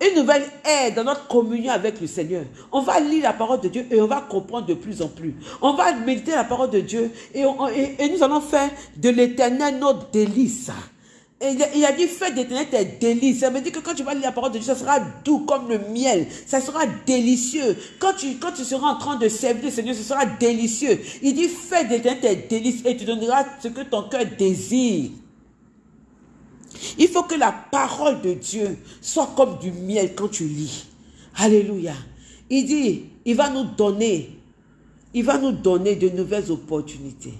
Une nouvelle ère dans notre communion avec le Seigneur. On va lire la parole de Dieu et on va comprendre de plus en plus. On va méditer la parole de Dieu et, et nous allons faire de l'éternel notre délice. Il a dit, fais d'éternel tes délices. Ça veut dire que quand tu vas lire la parole de Dieu, ça sera doux comme le miel. Ça sera délicieux. Quand tu, quand tu seras en train de servir Seigneur, ce sera délicieux. Il dit, fais d'éternel tes délices et tu donneras ce que ton cœur désire. Il faut que la parole de Dieu soit comme du miel quand tu lis. Alléluia. Il dit, il va nous donner, il va nous donner de nouvelles opportunités.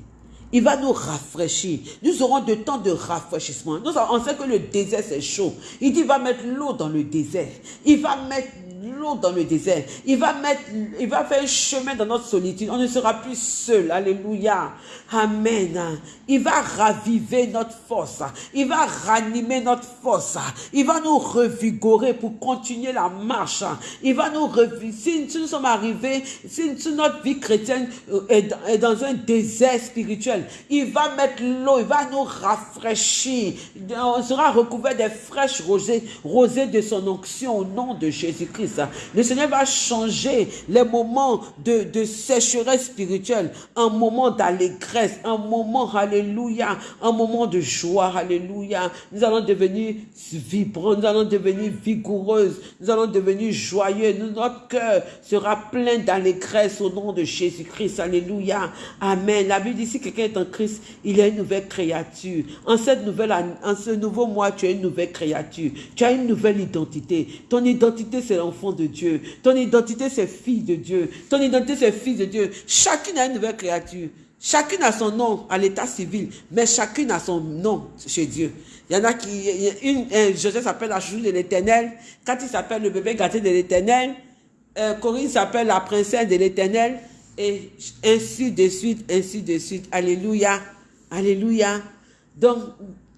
Il va nous rafraîchir. Nous aurons de temps de rafraîchissement. Nous, on sait que le désert, c'est chaud. Il dit, il va mettre l'eau dans le désert. Il va mettre l'eau dans le désert. Il va mettre, il va faire un chemin dans notre solitude. On ne sera plus seul. Alléluia. Amen. Il va raviver notre force. Il va ranimer notre force. Il va nous revigorer pour continuer la marche. Il va nous revigorer. Si, nous sommes arrivés, si, notre vie chrétienne euh, est dans, un désert spirituel, il va mettre l'eau, il va nous rafraîchir. On sera recouvert des fraîches rosées, rosées de son onction au nom de Jésus-Christ. Le Seigneur va changer les moments de, sécheresse spirituelle en moment d'allégresse, un moment, alléluia, un moment de joie, alléluia. Nous allons devenir vibrants, nous allons devenir vigoureuses, nous allons devenir joyeux. Notre cœur sera plein d'allégresse au nom de Jésus-Christ, alléluia. Amen. La Bible dit, si quelqu'un est en Christ, il est une nouvelle créature. En cette nouvelle, en ce nouveau mois, tu es une nouvelle créature. Tu as une nouvelle identité. Ton identité, c'est l'enfant de Dieu. Ton identité, c'est fille de Dieu. Ton identité, c'est fils de Dieu. Chacune a une nouvelle créature. Chacune a son nom à l'état civil, mais chacune a son nom chez Dieu. Il y en a qui, une, Joseph s'appelle la chouchou de l'éternel, Cathy s'appelle le bébé gâté de l'éternel, euh, Corinne s'appelle la princesse de l'éternel, et ainsi de suite, ainsi de suite. Alléluia, alléluia. Donc,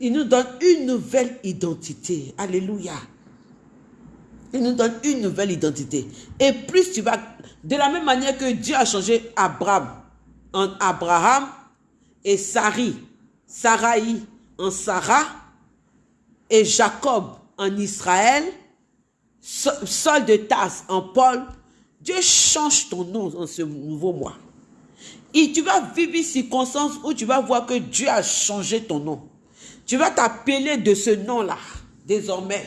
il nous donne une nouvelle identité. Alléluia. Il nous donne une nouvelle identité. Et plus tu vas, de la même manière que Dieu a changé Abraham en Abraham et Sari, Sarai en Sarah et Jacob en Israël, Sol de Tasse en Paul, Dieu change ton nom en ce nouveau mois. Et tu vas vivre une circonstance où tu vas voir que Dieu a changé ton nom. Tu vas t'appeler de ce nom-là, désormais.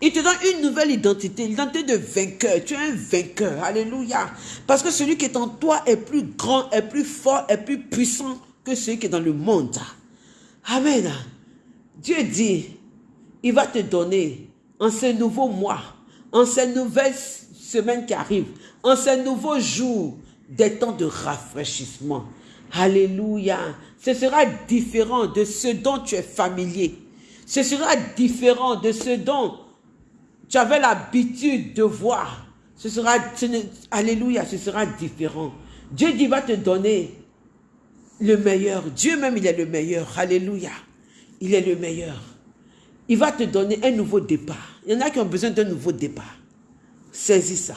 Il te donne une nouvelle identité, l'identité de vainqueur. Tu es un vainqueur. Alléluia. Parce que celui qui est en toi est plus grand, est plus fort, est plus puissant que celui qui est dans le monde. Amen. Dieu dit, il va te donner en ce nouveau mois, en ces nouvelles semaines qui arrivent, en ces nouveaux jours, des temps de rafraîchissement. Alléluia. Ce sera différent de ce dont tu es familier. Ce sera différent de ce dont tu avais l'habitude de voir, ce sera, alléluia, ce sera différent. Dieu dit, va te donner le meilleur. Dieu même, il est le meilleur. Alléluia. Il est le meilleur. Il va te donner un nouveau départ. Il y en a qui ont besoin d'un nouveau départ. Saisis ça.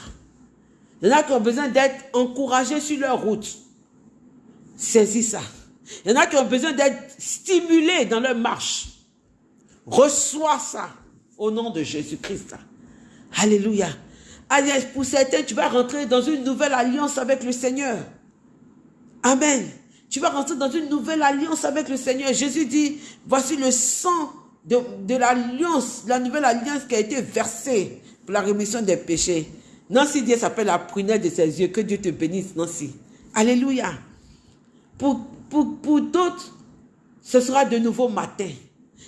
Il y en a qui ont besoin d'être encouragés sur leur route. Saisis ça. Il y en a qui ont besoin d'être stimulés dans leur marche. Reçois ça au nom de Jésus-Christ. Alléluia. Pour certains, tu vas rentrer dans une nouvelle alliance avec le Seigneur. Amen. Tu vas rentrer dans une nouvelle alliance avec le Seigneur. Jésus dit, voici le sang de, de l'alliance, la nouvelle alliance qui a été versée pour la rémission des péchés. Nancy Dieu s'appelle la prunelle de ses yeux. Que Dieu te bénisse, Nancy. Alléluia. Pour, pour, pour d'autres, ce sera de nouveau matin.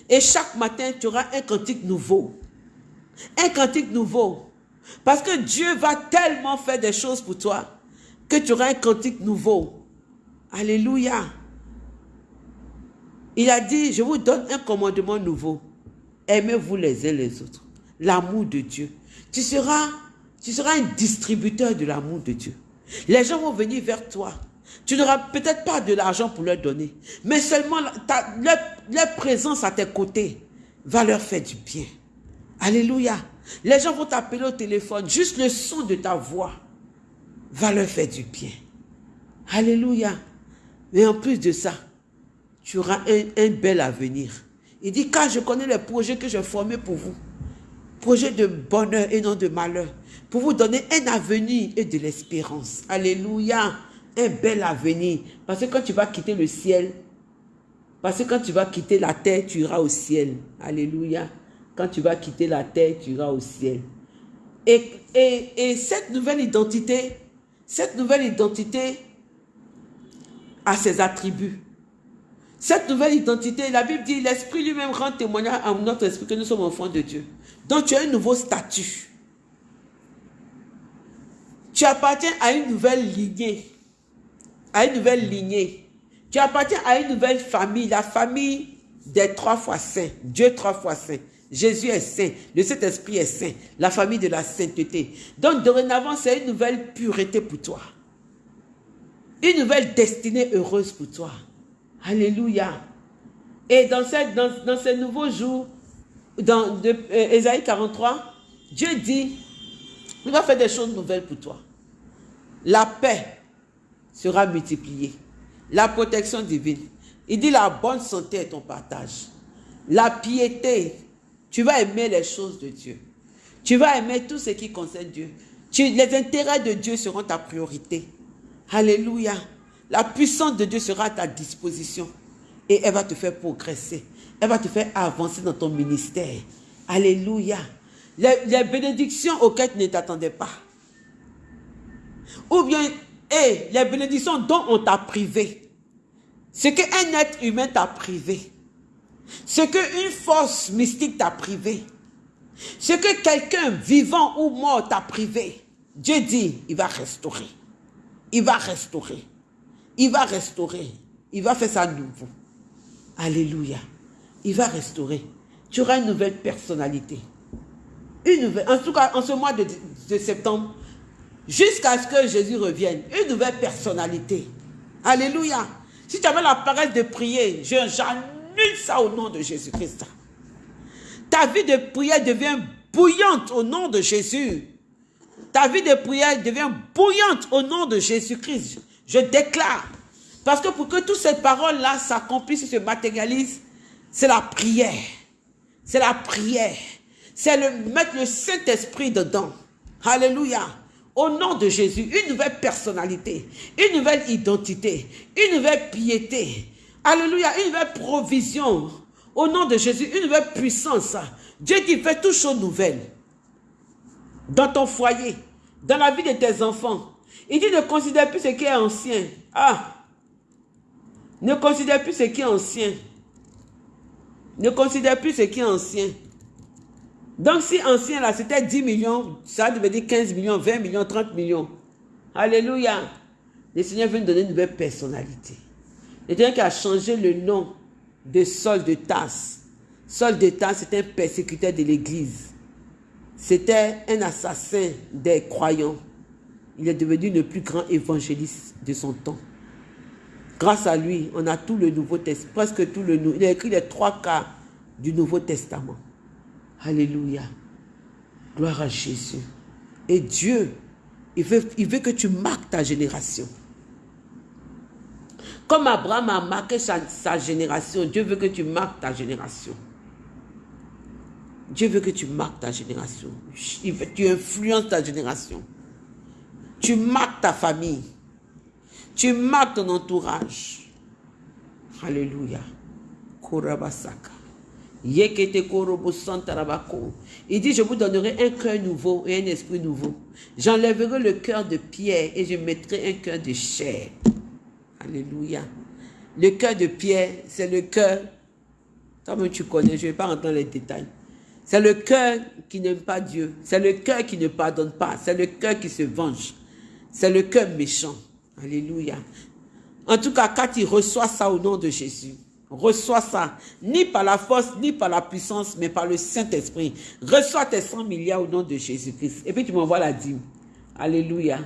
Et chaque matin, tu auras un cantique nouveau. Un cantique nouveau. Parce que Dieu va tellement faire des choses pour toi que tu auras un cantique nouveau. Alléluia. Il a dit, je vous donne un commandement nouveau. Aimez-vous les uns les autres. L'amour de Dieu. Tu seras, tu seras un distributeur de l'amour de Dieu. Les gens vont venir vers toi. Tu n'auras peut-être pas de l'argent pour leur donner, mais seulement leur, présence à tes côtés va leur faire du bien. Alléluia. Les gens vont t'appeler au téléphone, juste le son de ta voix va leur faire du bien. Alléluia. Mais en plus de ça, tu auras un, bel avenir. Il dit, car je connais les projets que j'ai formés pour vous. Projets de bonheur et non de malheur. Pour vous donner un avenir et de l'espérance. Alléluia un bel avenir. Parce que quand tu vas quitter le ciel, parce que quand tu vas quitter la terre, tu iras au ciel. Alléluia. Quand tu vas quitter la terre, tu iras au ciel. Et, et, et cette nouvelle identité, cette nouvelle identité a ses attributs. Cette nouvelle identité, la Bible dit, l'Esprit lui-même rend témoignage à notre esprit que nous sommes enfants de Dieu. Donc tu as un nouveau statut. Tu appartiens à une nouvelle lignée à une nouvelle lignée. Tu appartiens à une nouvelle famille, la famille des trois fois saints. Dieu trois fois saint. Jésus est saint. Le Saint-Esprit est saint. La famille de la sainteté. Donc, dorénavant, c'est une nouvelle pureté pour toi. Une nouvelle destinée heureuse pour toi. Alléluia. Et dans, cette, dans, dans ces nouveaux jours, dans de, Ésaïe 43, Dieu dit, il va faire des choses nouvelles pour toi. La paix sera multipliée. La protection divine. Il dit la bonne santé est ton partage. La piété, tu vas aimer les choses de Dieu. Tu vas aimer tout ce qui concerne Dieu. les intérêts de Dieu seront ta priorité. Alléluia. La puissance de Dieu sera à ta disposition. Et elle va te faire progresser. Elle va te faire avancer dans ton ministère. Alléluia. Les, bénédictions auxquelles tu ne t'attendais pas. Ou bien, et les bénédictions dont on t'a privé. Ce qu'un être humain t'a privé. Ce qu'une force mystique t'a privé. Ce que quelqu'un vivant ou mort t'a privé. Dieu dit, il va restaurer. Il va restaurer. Il va restaurer. Il va faire ça nouveau. Alléluia. Il va restaurer. Tu auras une nouvelle personnalité. Une nouvelle, en tout cas, en ce mois de septembre, jusqu'à ce que Jésus revienne, une nouvelle personnalité. Alléluia. Si tu avais la parole de prier, j'annule ça au nom de Jésus-Christ. Ta vie de prière devient bouillante au nom de Jésus. Ta vie de prière devient bouillante au nom de Jésus-Christ. Je déclare. Parce que pour que toutes ces paroles-là s'accomplissent et se matérialisent, c'est la prière. C'est la prière. C'est le, mettre le Saint-Esprit dedans. Alléluia. Au nom de Jésus, une nouvelle personnalité, une nouvelle identité, une nouvelle piété. Alléluia, une nouvelle provision. Au nom de Jésus, une nouvelle puissance. Dieu qui fait toutes choses nouvelles. Dans ton foyer, dans la vie de tes enfants. Il dit ne considère plus ce qui est ancien. Ah! Ne considère plus ce qui est ancien. Ne considère plus ce qui est ancien. Donc si ancien là, c'était 10 millions, ça devait dire 15 millions, 20 millions, 30 millions. Alléluia. Le Seigneur veut nous donner une nouvelle personnalité. Le Seigneur qui a changé le nom de Saul de Tasse. Saul de Tasse, c'était un persécuteur de l'église. C'était un assassin des croyants. Il est devenu le plus grand évangéliste de son temps. Grâce à lui, on a tout le Nouveau Testament, presque tout le Nouveau. Il a écrit les trois quarts du Nouveau Testament. Alléluia. Gloire à Jésus. Et Dieu, il veut, que tu marques ta génération. Comme Abraham a marqué sa, génération, Dieu veut que tu marques ta génération. Dieu veut que tu marques ta génération. Tu influences ta génération. Tu marques ta famille. Tu marques ton entourage. Alléluia. Korabasaka. Il dit, je vous donnerai un cœur nouveau et un esprit nouveau. J'enlèverai le cœur de pierre et je mettrai un cœur de chair. Alléluia. Le cœur de pierre, c'est le cœur, toi-même tu connais, je ne vais pas rentrer dans les détails. C'est le cœur qui n'aime pas Dieu. C'est le cœur qui ne pardonne pas. C'est le cœur qui se venge. C'est le cœur méchant. Alléluia. En tout cas, quand il reçoit ça au nom de Jésus, Reçois ça, ni par la force, ni par la puissance, mais par le Saint-Esprit. Reçois tes 100 milliards au nom de Jésus-Christ. Et puis tu m'envoies la dîme. Alléluia.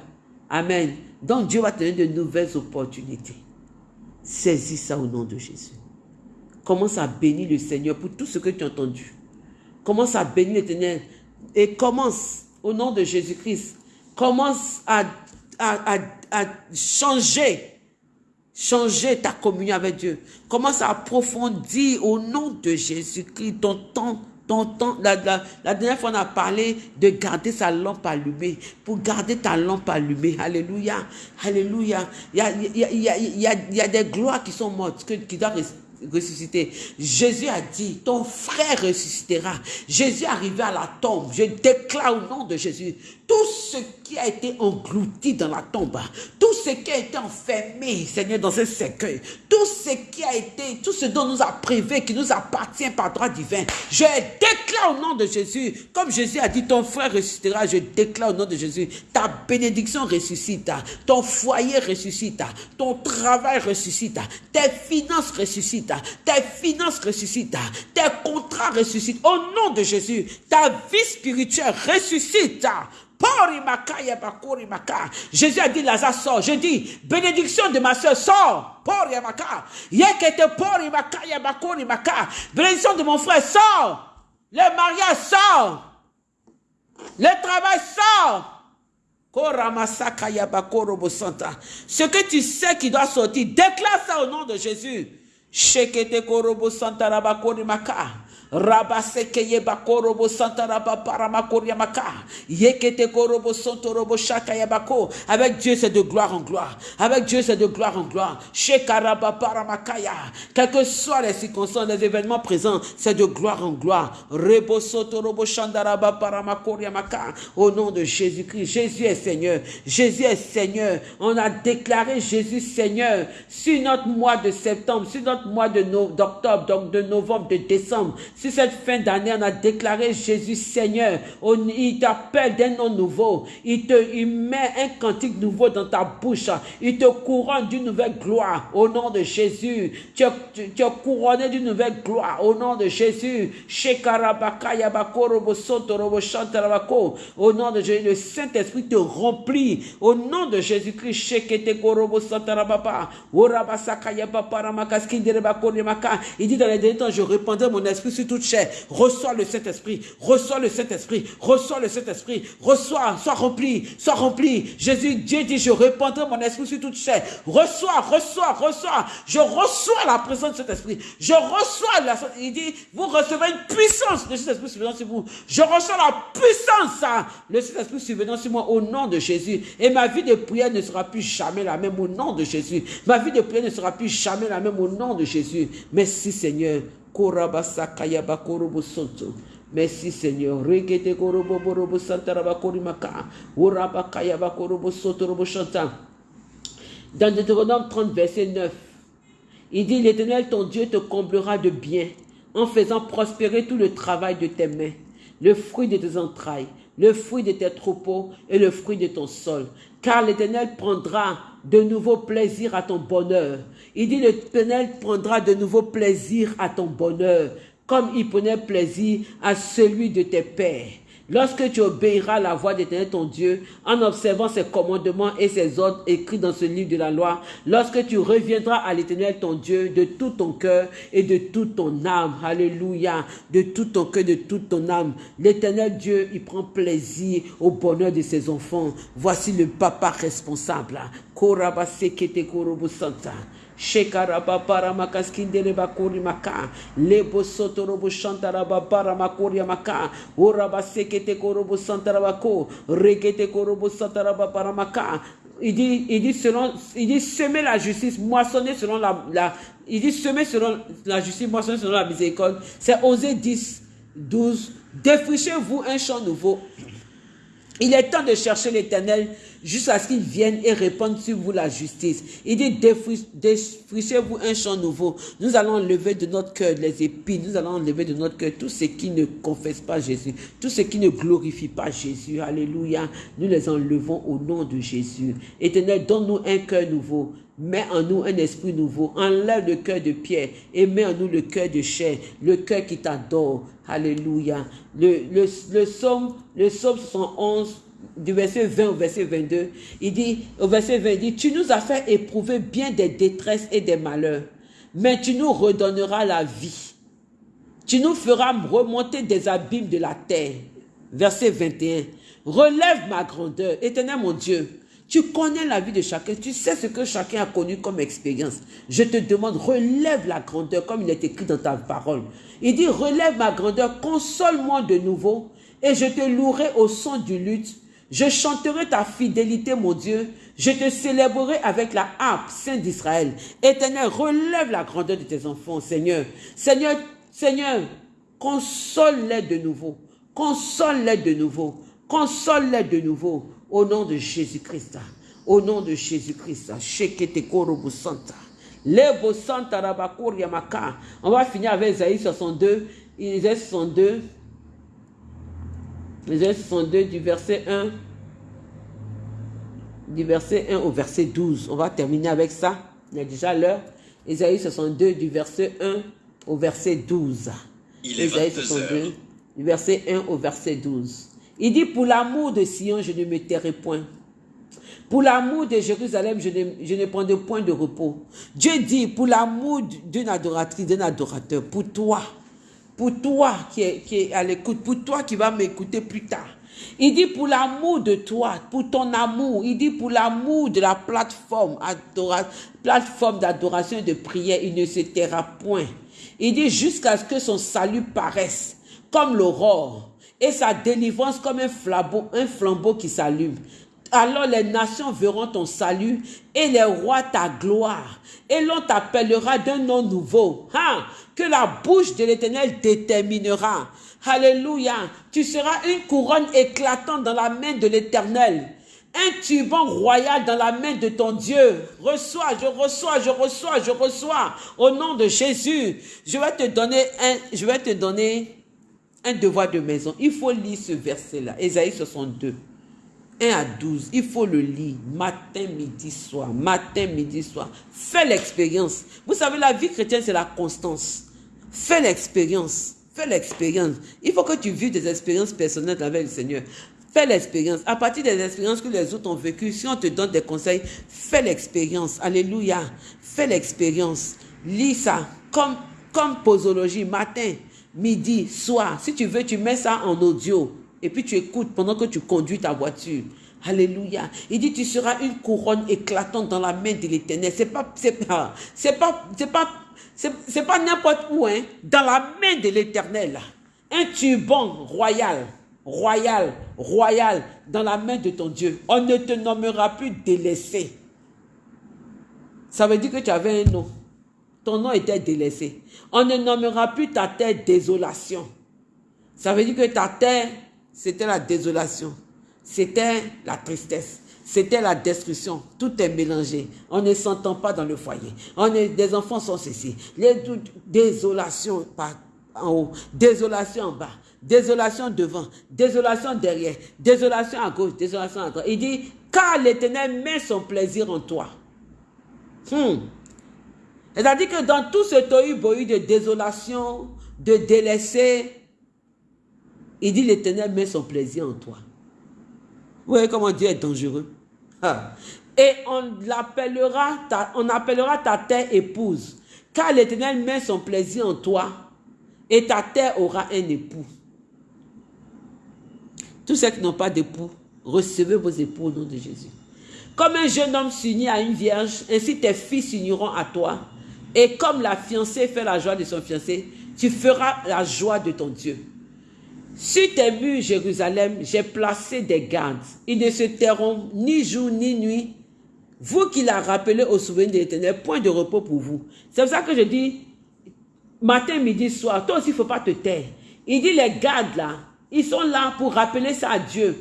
Amen. Donc Dieu va te donner de nouvelles opportunités. Saisis ça au nom de Jésus. Commence à bénir le Seigneur pour tout ce que tu as entendu. Commence à bénir l'éternel. Et commence au nom de Jésus-Christ. Commence à, à, à changer changer ta communion avec Dieu. Commence à approfondir au nom de Jésus-Christ ton temps ton temps, la, dernière fois, on a parlé de garder sa lampe allumée. Pour garder ta lampe allumée. Alléluia. Alléluia. Il y a, il y a, il y a, il y a des gloires qui sont mortes, qui doivent ressusciter. Jésus a dit, ton frère ressuscitera. Jésus est arrivé à la tombe. Je déclare au nom de Jésus, tout ce qui a été englouti dans la tombe, tout ce qui a été enfermé, Seigneur, dans ce cercueil, tout ce qui a été, tout ce dont nous a privé, qui nous appartient par droit divin, je déclare au nom de Jésus, comme Jésus a dit, ton frère ressuscitera, je déclare au nom de Jésus, ta bénédiction ressuscite, ton foyer ressuscite, ton travail ressuscite, tes finances ressuscitent, tes finances ressuscitent, tes contrats ressuscitent, au nom de Jésus, ta vie spirituelle ressuscite, Jésus a dit, Lazare sort. Je dis, bénédiction de ma soeur, sort. Bénédiction de mon frère, sort. Le mariage sort. Le travail sort. Ce que tu sais qui doit sortir, déclare ça au nom de Jésus. Rabaseke bakorobo santa rabaparamakori maka. Yekete korobo santo robo shaka yabako. Avec Dieu c'est de gloire en gloire. Avec Dieu c'est de gloire en gloire. Shekarabaparamakaya. Quelles que soient les circonstances, les événements présents, c'est de gloire en gloire. Rebo soto robo shandarabaparamakori maka. Au nom de Jésus-Christ. Jésus est Seigneur. Jésus est Seigneur. On a déclaré Jésus Seigneur sur notre mois de septembre, sur notre mois d'octobre, donc de novembre, de décembre, si cette fin d'année, on a déclaré Jésus Seigneur, il t'appelle d'un nom nouveau, il te il met un cantique nouveau dans ta bouche, il te couronne d'une nouvelle gloire au nom de Jésus. Tu es, couronné d'une nouvelle gloire au nom de Jésus. Au nom de Jésus, le Saint-Esprit te remplit au nom de Jésus-Christ. Il dit dans les derniers temps, je répandrai mon esprit sur toute chair. Reçois le Saint-Esprit, reçois le Saint-Esprit, reçois le Saint-Esprit, reçois, sois rempli, sois rempli. Jésus, Dieu dit, je répandrai mon esprit sur toute chair. Reçois, reçois, reçois. Je reçois la présence de cet esprit. Je reçois la, il dit, vous recevez une puissance de cet esprit survenant sur vous. Je reçois la puissance, hein, cet esprit survenant sur moi au nom de Jésus. Et ma vie de prière ne sera plus jamais la même au nom de Jésus. Ma vie de prière ne sera plus jamais la même au nom de Jésus. Merci Seigneur. Merci Seigneur. Dans Deutéronome 30, verset 9, il dit, l'Éternel, ton Dieu, te comblera de bien en faisant prospérer tout le travail de tes mains, le fruit de tes entrailles, le fruit de tes troupeaux et le fruit de ton sol. Car l'Éternel prendra de nouveau plaisir à ton bonheur. Il dit, l'Éternel prendra de nouveau plaisir à ton bonheur, comme il prenait plaisir à celui de tes pères. Lorsque tu obéiras à la voix d'Éternel ton Dieu, en observant ses commandements et ses ordres écrits dans ce livre de la loi, lorsque tu reviendras à l'Éternel ton Dieu de tout ton cœur et de toute ton âme, alléluia, de tout ton cœur, de toute ton âme, l'Éternel Dieu, il prend plaisir au bonheur de ses enfants. Voici le papa responsable. Shekaraba para makaskindere bakuri maka. Lebo sotorobo shantaraba para makuri maka. Oraba sekete korobo santarabako. Rekete korobo santaraba para maka. Il dit, il dit selon, il dit semer la justice, moissonner selon la, la il dit semer selon la justice, moissonner selon la miséricorde. C'est Osée 10, 12. Défrichez-vous un champ nouveau. Il est temps de chercher l'éternel jusqu'à ce qu'il vienne et répande sur vous la justice. Il dit, défrichez-vous un champ nouveau. Nous allons enlever de notre cœur les épines, nous allons enlever de notre cœur tout ce qui ne confesse pas Jésus, tout ce qui ne glorifie pas Jésus. Alléluia. Nous les enlevons au nom de Jésus. Éternel, donne-nous un cœur nouveau. Mets en nous un esprit nouveau. Enlève le cœur de pierre et mets en nous le cœur de chair, le cœur qui t'adore. Alléluia. Le, le, le, psaume, le psaume 111 du verset 20 au verset 22, il dit, au verset 20, il dit, tu nous as fait éprouver bien des détresses et des malheurs, mais tu nous redonneras la vie. Tu nous feras remonter des abîmes de la terre. Verset 21. Relève ma grandeur, éternel mon Dieu. Tu connais la vie de chacun, tu sais ce que chacun a connu comme expérience. Je te demande, relève la grandeur comme il est écrit dans ta parole. Il dit, relève ma grandeur, console-moi de nouveau et je te louerai au son du luth je chanterai ta fidélité, mon Dieu. Je te célébrerai avec la harpe, Saint d'Israël. Éternel, relève la grandeur de tes enfants, Seigneur. Seigneur, Seigneur, console-les de nouveau. Console-les de nouveau. Console-les de nouveau. Au nom de Jésus-Christ. Au nom de Jésus-Christ. On va finir avec Isaïe 62. Isaïe 62. Isaïe 62 du verset 1 du verset 1 au verset 12. On va terminer avec ça. Il y a déjà l'heure. Isaïe 62 du verset 1 au verset 12. Il est Isaïe 62 du verset 1 au verset 12. Il dit, pour l'amour de Sion, je ne me tairai point. Pour l'amour de Jérusalem, je ne, je ne prendrai point de repos. Dieu dit, pour l'amour d'une adoratrice, d'un adorateur, pour toi, pour toi qui est, à l'écoute, pour toi qui va m'écouter plus tard, il dit pour l'amour de toi, pour ton amour. Il dit pour l'amour de la plateforme, plateforme d'adoration et de prière, il ne se taira point. Il dit jusqu'à ce que son salut paraisse comme l'aurore et sa délivrance comme un flambeau, un flambeau qui s'allume. Alors les nations verront ton salut et les rois ta gloire. Et l'on t'appellera d'un nom nouveau, hein, que la bouche de l'Éternel déterminera. Alléluia. Tu seras une couronne éclatante dans la main de l'Éternel. Un turban royal dans la main de ton Dieu. Reçois, je reçois, je reçois, je reçois. Au nom de Jésus, je vais te donner un, je vais te donner un devoir de maison. Il faut lire ce verset-là. Ésaïe 62. 1 à 12, il faut le lire matin, midi, soir, matin, midi, soir. Fais l'expérience. Vous savez, la vie chrétienne, c'est la constance. Fais l'expérience. Fais l'expérience. Il faut que tu vives des expériences personnelles avec le Seigneur. Fais l'expérience. À partir des expériences que les autres ont vécues, si on te donne des conseils, fais l'expérience. Alléluia. Fais l'expérience. Lis ça comme, comme posologie, matin, midi, soir. Si tu veux, tu mets ça en audio. Et puis tu écoutes pendant que tu conduis ta voiture. Alléluia. Il dit, tu seras une couronne éclatante dans la main de l'éternel. C'est pas, c'est pas, c'est pas, c'est pas, c'est pas n'importe où, hein. Dans la main de l'éternel. Un turban royal, royal, royal, dans la main de ton Dieu. On ne te nommera plus délaissé. Ça veut dire que tu avais un nom. Ton nom était délaissé. On ne nommera plus ta terre désolation. Ça veut dire que ta terre, c'était la désolation. C'était la tristesse. C'était la destruction. Tout est mélangé. On ne s'entend pas dans le foyer. On est, des enfants sont ceci. Les désolation en haut, désolation en bas, désolation devant, désolation derrière, désolation à gauche, désolation à droite. Il dit, car l'Éternel met son plaisir en toi. Hmm. C'est-à-dire que dans tout ce tohu-bohu de désolation, de délaissé, il dit l'Éternel met son plaisir en toi. Vous voyez comment Dieu est dangereux. Et on l'appellera, on appellera ta terre épouse. Car l'Éternel met son plaisir en toi et ta terre aura un époux. Tous ceux qui n'ont pas d'époux, recevez vos époux au nom de Jésus. Comme un jeune homme s'unit à une vierge, ainsi tes fils s'uniront à toi. Et comme la fiancée fait la joie de son fiancé, tu feras la joie de ton Dieu. Sur tes murs, Jérusalem, j'ai placé des gardes. Ils ne se tairont ni jour ni nuit. Vous qui l'a rappelé au souvenir de l'éternel, point de repos pour vous. C'est pour ça que je dis, matin, midi, soir, toi aussi, il ne faut pas te taire. Il dit, les gardes là, ils sont là pour rappeler ça à Dieu.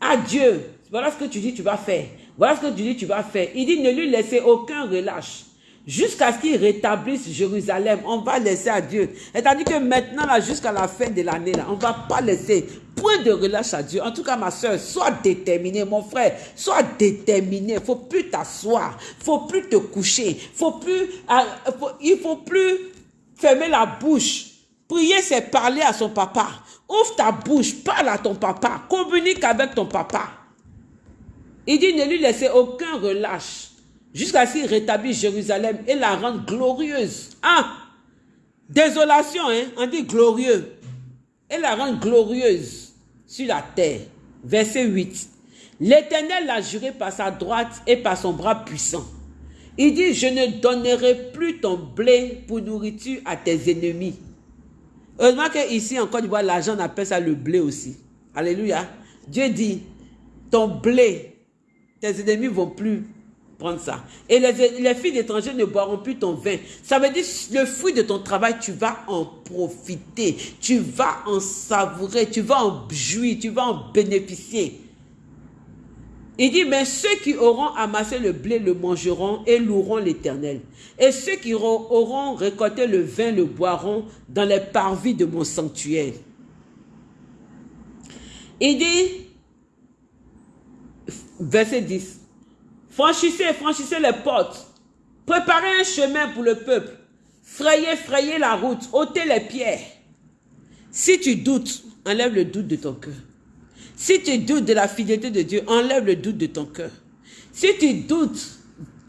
À Dieu. Voilà ce que tu dis, tu vas faire. Voilà ce que tu dis, tu vas faire. Il dit, ne lui laissez aucun relâche jusqu'à ce qu'il rétablisse Jérusalem. On va laisser à Dieu. C'est-à-dire que maintenant, là, jusqu'à la fin de l'année, là, on ne va pas laisser point de relâche à Dieu. En tout cas, ma soeur, sois déterminé, mon frère, sois déterminé. Faut plus t'asseoir, faut plus te coucher, faut plus, ah, il faut plus fermer la bouche. Prier, c'est parler à son papa. Ouvre ta bouche, parle à ton papa, communique avec ton papa. Il dit, ne lui laissez aucun relâche jusqu'à ce qu'il rétablisse Jérusalem et la rende glorieuse. Ah, désolation, hein, on dit glorieux. Et la rend glorieuse sur la terre. Verset 8. L'Éternel l'a juré par sa droite et par son bras puissant. Il dit, je ne donnerai plus ton blé pour nourriture à tes ennemis. Heureusement qu'ici, en Côte d'Ivoire, l'argent, appelle ça le blé aussi. Alléluia. Dieu dit, ton blé tes ennemis vont plus prendre ça. Et les, les filles d'étrangers ne boiront plus ton vin. Ça veut dire le fruit de ton travail, tu vas en profiter, tu vas en savourer, tu vas en jouir, tu vas en bénéficier. Il dit, mais ceux qui auront amassé le blé le mangeront et loueront l'Éternel. Et ceux qui auront récolté le vin le boiront dans les parvis de mon sanctuaire. Il dit, verset 10, franchissez, franchissez les portes, préparez un chemin pour le peuple, frayez, frayez la route, ôtez les pierres. Si tu doutes, enlève le doute de ton cœur. Si tu doutes de la fidélité de Dieu, enlève le doute de ton cœur. Si tu doutes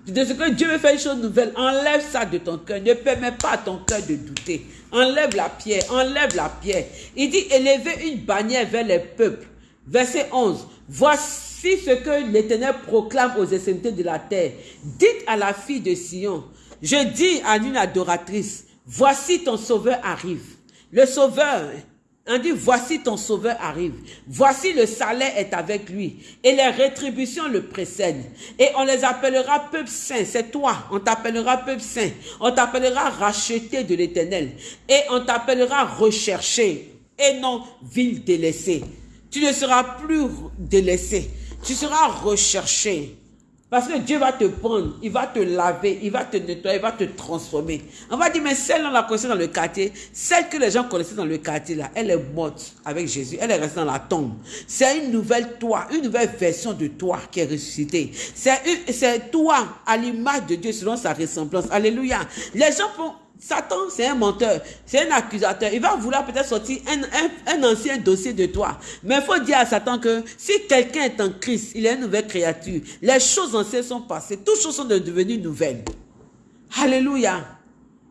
de ce que Dieu veut faire une chose nouvelle, enlève ça de ton cœur. Ne permets pas à ton cœur de douter. Enlève la pierre, enlève la pierre. Il dit, élevez une bannière vers les peuples. Verset 11. Voici ce que l'Éternel proclame aux extrémités de la terre. Dites à la fille de Sion, je dis à une adoratrice, voici ton sauveur arrive. Le sauveur on dit, voici ton sauveur arrive. Voici le salaire est avec lui. Et les rétributions le précèdent. Et on les appellera peuple saint. C'est toi. On t'appellera peuple saint. On t'appellera racheté de l'éternel. Et on t'appellera recherché. Et non ville délaissée. Tu ne seras plus délaissé. Tu seras recherché. Parce que Dieu va te prendre, il va te laver, il va te nettoyer, il va te transformer. On va dire, mais celle, on la connaissait dans le quartier, celle que les gens connaissaient dans le quartier, là, elle est morte avec Jésus, elle est restée dans la tombe. C'est une nouvelle toi, une nouvelle version de toi qui est ressuscitée. C'est toi à l'image de Dieu selon sa ressemblance. Alléluia. Les gens font, Satan, c'est un menteur, c'est un accusateur. Il va vouloir peut-être sortir un, ancien dossier de toi. Mais il faut dire à Satan que si quelqu'un est en Christ, il est une nouvelle créature. Les choses anciennes sont passées, toutes choses sont devenues nouvelles. Alléluia.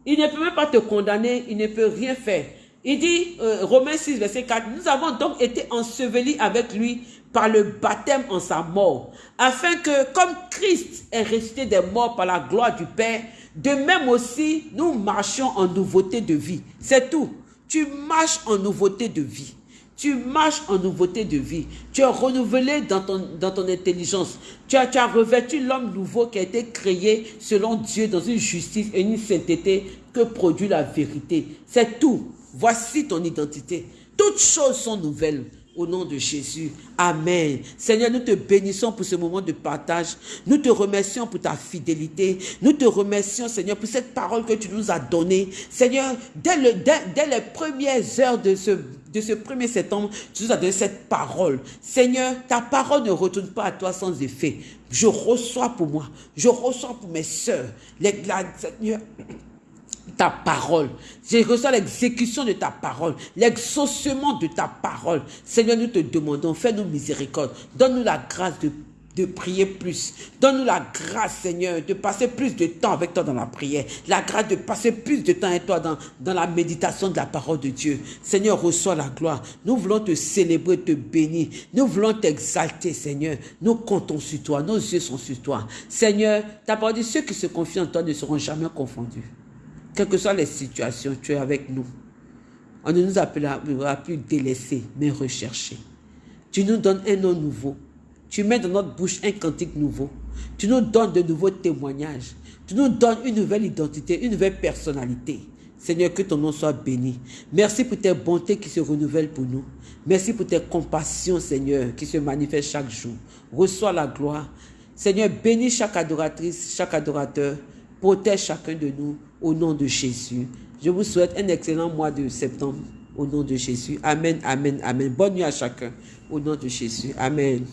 Il ne peut même pas te condamner, il ne peut rien faire. Il dit, euh, Romains 6, verset 4, nous avons donc été ensevelis avec lui par le baptême en sa mort, afin que, comme Christ est ressuscité des morts par la gloire du Père, de même aussi, nous marchons en nouveauté de vie. C'est tout. Tu marches en nouveauté de vie. Tu marches en nouveauté de vie. Tu es renouvelé dans ton, dans ton intelligence. Tu as, tu as revêtu l'homme nouveau qui a été créé selon Dieu dans une justice et une sainteté que produit la vérité. C'est tout. Voici ton identité. Toutes choses sont nouvelles. Au nom de Jésus. Amen. Seigneur, nous te bénissons pour ce moment de partage. Nous te remercions pour ta fidélité. Nous te remercions, Seigneur, pour cette parole que tu nous as donnée. Seigneur, dès, le, dès, les premières heures de ce de ce 1er septembre, tu nous as donné cette parole. Seigneur, ta parole ne retourne pas à toi sans effet. Je reçois pour moi, je reçois pour mes soeurs. Les, Seigneur, ta parole. Je reçois l'exécution de ta parole, l'exaucement de ta parole. Seigneur, nous te demandons, fais-nous miséricorde. Donne-nous la grâce de, de prier plus. Donne-nous la grâce, Seigneur, de passer plus de temps avec toi dans la prière. La grâce de passer plus de temps avec toi dans, dans la méditation de la parole de Dieu. Seigneur, reçois la gloire. Nous voulons te célébrer, te bénir. Nous voulons t'exalter, Seigneur. Nous comptons sur toi. Nos yeux sont sur toi. Seigneur, ta parole dit, ceux qui se confient en toi ne seront jamais confondus. Quelles que soient les situations, tu es avec nous. On ne nous appellera plus délaissés, mais recherchés. Tu nous donnes un nom nouveau. Tu mets dans notre bouche un cantique nouveau. Tu nous donnes de nouveaux témoignages. Tu nous donnes une nouvelle identité, une nouvelle personnalité. Seigneur, que ton nom soit béni. Merci pour tes bontés qui se renouvellent pour nous. Merci pour tes compassions, Seigneur, qui se manifestent chaque jour. Reçois la gloire. Seigneur, bénis chaque adoratrice, chaque adorateur. Protège chacun de nous au nom de Jésus. Je vous souhaite un excellent mois de septembre au nom de Jésus. Amen, amen, amen. Bonne nuit à chacun au nom de Jésus. Amen.